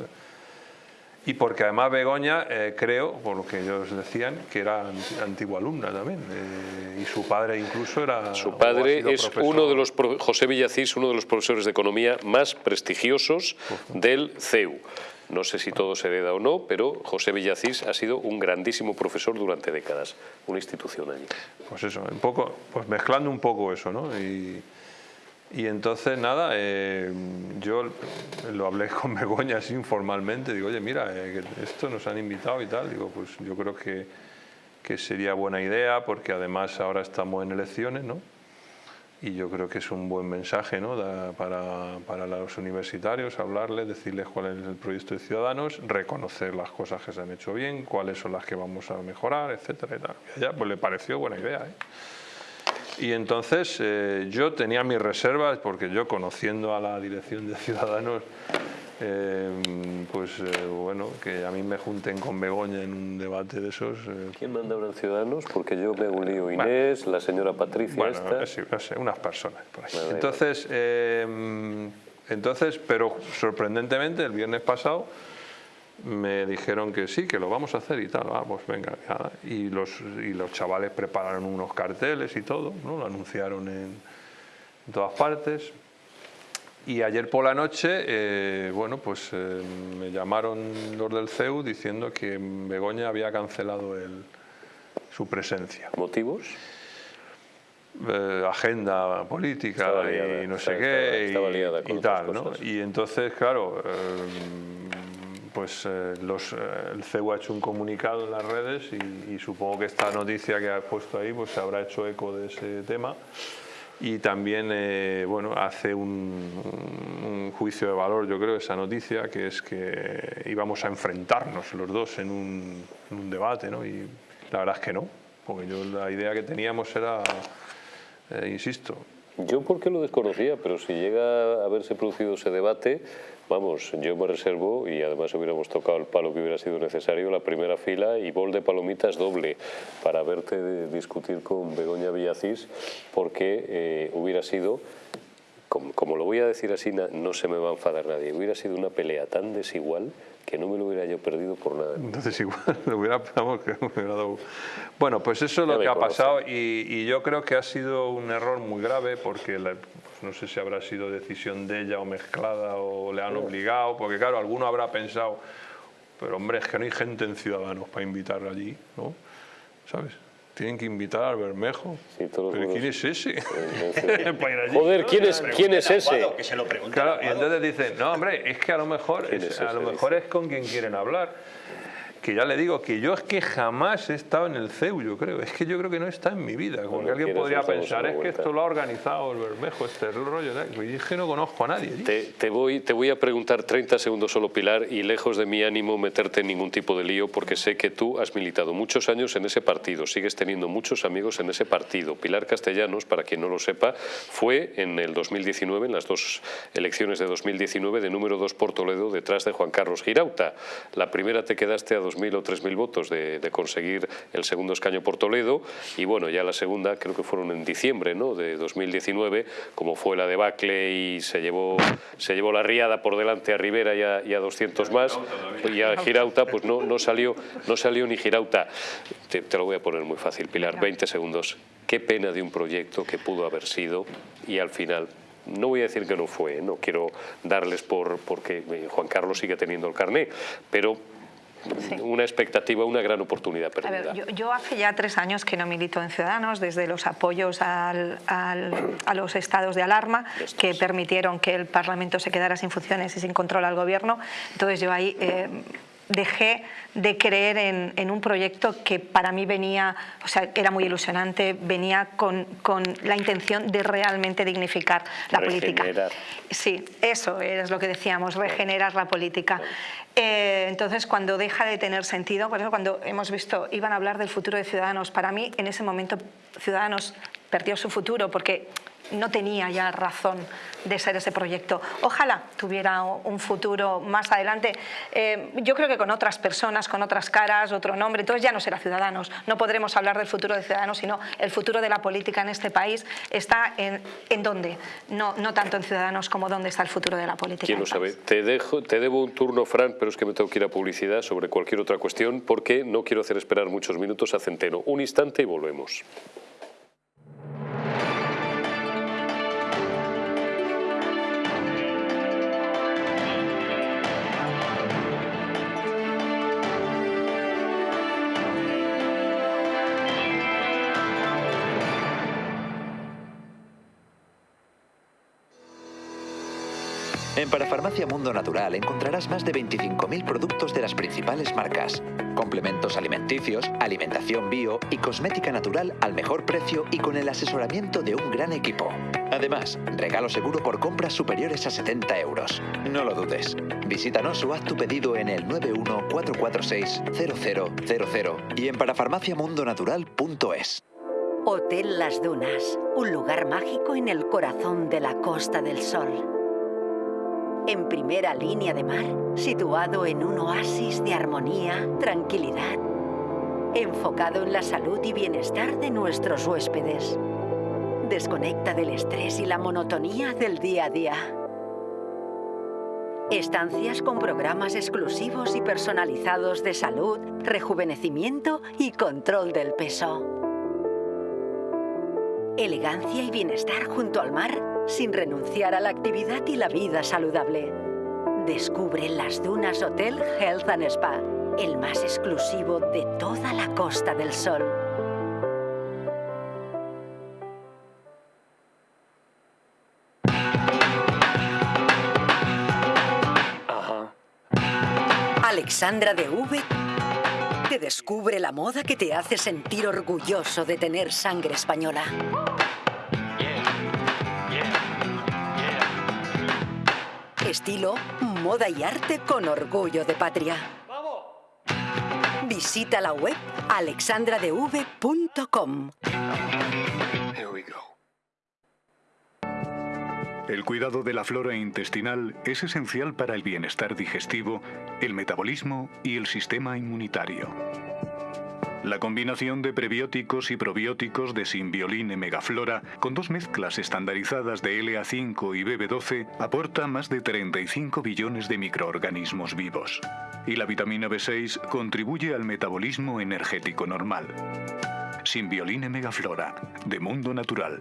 S5: Y porque además Begoña, eh, creo, por lo que ellos decían, que era antigua alumna también, eh, y su padre incluso era...
S1: Su padre es uno de los, José Villacís, uno de los profesores de economía más prestigiosos del CEU. No sé si todo se hereda o no, pero José Villacís ha sido un grandísimo profesor durante décadas, una institución allí.
S5: Pues eso, un poco, pues mezclando un poco eso, ¿no? Y, y entonces, nada, eh, yo lo hablé con (laughs) Begoña así informalmente, digo, oye, mira, eh, esto nos han invitado y tal, digo, pues yo creo que, que sería buena idea porque además ahora estamos en elecciones, ¿no? Y yo creo que es un buen mensaje ¿no? para, para, los universitarios, hablarles, decirles cuál es el proyecto de Ciudadanos, reconocer las cosas que se han hecho bien, cuáles son las que vamos a mejorar, etcétera. Y, tal. y a ella pues, le pareció buena idea. ¿eh? Y entonces eh, yo tenía mis reservas, porque yo conociendo a la dirección de Ciudadanos, eh, pues eh, bueno, que a mí me junten con Begoña en un debate de esos.
S1: ¿Quién manda ahora en Ciudadanos? Porque yo me un lío Inés, la señora Patricia.
S5: Bueno, no sé, unas personas por ahí. entonces, entonces, pero sorprendentemente, el viernes pasado me dijeron que sí, que lo vamos a hacer y tal, ah, pues venga, Y, los, y los chavales prepararon unos carteles y todo, ¿no? lo anunciaron en, todas partes. Y ayer por la noche, eh, bueno, pues eh, me llamaron los del CEU diciendo que Begoña había cancelado el, su presencia.
S1: ¿Motivos?
S5: Eh, agenda política y no sé qué y, tal, ¿no? Y entonces, claro, pues eh, los, eh, el CEU ha hecho un comunicado en las redes y, supongo que esta noticia que ha puesto ahí pues se habrá hecho eco de ese tema y también eh, bueno, hace un, juicio de valor, yo creo, esa noticia, que es que íbamos a enfrentarnos los dos en un, en un debate, ¿no? y la verdad es que no, porque yo la idea que teníamos era, insisto...
S1: Yo porque lo desconocía, pero si llega a haberse producido ese debate, Vamos, yo me reservo, y además hubiéramos tocado el palo que hubiera sido necesario, la primera fila y bol de palomitas doble para verte discutir con Begoña Villacís, porque eh, hubiera sido, como, lo voy a decir así, no se me va a enfadar nadie, hubiera sido una pelea tan desigual que no me lo hubiera yo perdido por nada. (laughs)
S5: Entonces igual, lo hubiera, que me hubiera dado... Bueno, pues eso es lo que ha pasado y, y, yo creo que ha sido un error muy grave porque la, no sé si habrá sido decisión de ella o mezclada o le han obligado, porque claro, alguno habrá pensado, pero hombre, es que no hay gente en Ciudadanos para invitar allí, ¿no? ¿Sabes? Tienen que invitar al Bermejo. ¿Pero quién es ese? (laughs)
S1: Joder, ¿quién es, ¿quién es ese?
S5: Que se lo claro, y entonces dicen, no, hombre, es que a lo mejor, a lo mejor es con quien quieren hablar que ya le digo que yo es que jamás he estado en el CEU, yo creo. Es que yo creo que no está en mi vida. Como alguien podría pensar, es que esto lo ha organizado el Bermejo, este rollo. Y es que no conozco a nadie.
S1: Te, voy, te voy a preguntar 30 segundos solo, Pilar, y lejos de mi ánimo meterte en ningún tipo de lío, porque sé que tú has militado muchos años en ese partido, sigues teniendo muchos amigos en ese partido. Pilar Castellanos, para quien no lo sepa, fue en el 2019, en las dos elecciones de 2019, de número 2 por Toledo, detrás de Juan Carlos Girauta. La primera te quedaste a 2.000 o 3.000 votos de, conseguir el segundo escaño por Toledo y bueno, ya la segunda creo que fueron en diciembre ¿no? de 2019, como fue la debacle y se llevó, se llevó la riada por delante a Rivera y a, 200 más y a Girauta pues no, no, salió, no salió ni Girauta. Te, te lo voy a poner muy fácil, Pilar, 20 segundos. Qué pena de un proyecto que pudo haber sido y al final no voy a decir que no fue, ¿eh? no quiero darles por porque Juan Carlos sigue teniendo el carné, pero una expectativa, una gran oportunidad perdida.
S2: yo, hace ya tres años que no milito en Ciudadanos, desde los apoyos al, a los estados de alarma que permitieron que el Parlamento se quedara sin funciones y sin control al gobierno. Entonces yo ahí... Eh, dejé de creer en, un proyecto que para mí venía, o sea, era muy ilusionante, venía con, la intención de realmente dignificar la política. Sí, eso es lo que decíamos, regenerar la política. Eh, entonces, cuando deja de tener sentido, por eso cuando hemos visto, iban a hablar del futuro de Ciudadanos, para mí en ese momento Ciudadanos perdió su futuro porque no tenía ya razón de ser ese proyecto. Ojalá tuviera un futuro más adelante. Eh, yo creo que con otras personas, con otras caras, otro nombre, entonces ya no será Ciudadanos. No podremos hablar del futuro de Ciudadanos, sino el futuro de la política en este país está en, en dónde, no, no tanto en Ciudadanos como dónde está el futuro de la política.
S1: ¿Quién lo sabe? Te, dejo, te debo un turno, Fran, pero es que me tengo que ir a publicidad sobre cualquier otra cuestión porque no quiero hacer esperar muchos minutos a Centeno. Un instante y volvemos.
S8: En Parafarmacia Mundo Natural encontrarás más de 25.000 productos de las principales marcas, complementos alimenticios, alimentación bio y cosmética natural al mejor precio y con el asesoramiento de un gran equipo. Además, regalo seguro por compras superiores a 70 euros. No lo dudes. Visítanos o haz tu pedido en el 914460000 y en parafarmaciamundonatural.es.
S7: Hotel Las Dunas, un lugar mágico en el corazón de la Costa del Sol en primera línea de mar, situado en un oasis de armonía, tranquilidad, enfocado en la salud y bienestar de nuestros huéspedes. Desconecta del estrés y la monotonía del día a día. Estancias con programas exclusivos y personalizados de salud, rejuvenecimiento y control del peso. Elegancia y bienestar junto al mar sin renunciar a la actividad y la vida saludable. Descubre las Dunas Hotel Health and Spa, el más exclusivo de toda la Costa del Sol. Alexandra de V te descubre la moda que te hace sentir orgulloso de tener sangre española. Estilo, moda y arte con orgullo de patria. Visita la web alexandradev.com.
S9: El cuidado de la flora intestinal es esencial para el bienestar digestivo, el metabolismo y el sistema inmunitario. La combinación de prebióticos y probióticos de Symbioline Megaflora con dos mezclas estandarizadas de LA5 y BB12 aporta más de 35 billones de microorganismos vivos. Y la vitamina B6 contribuye al metabolismo energético normal. Symbioline Megaflora, de Mundo Natural.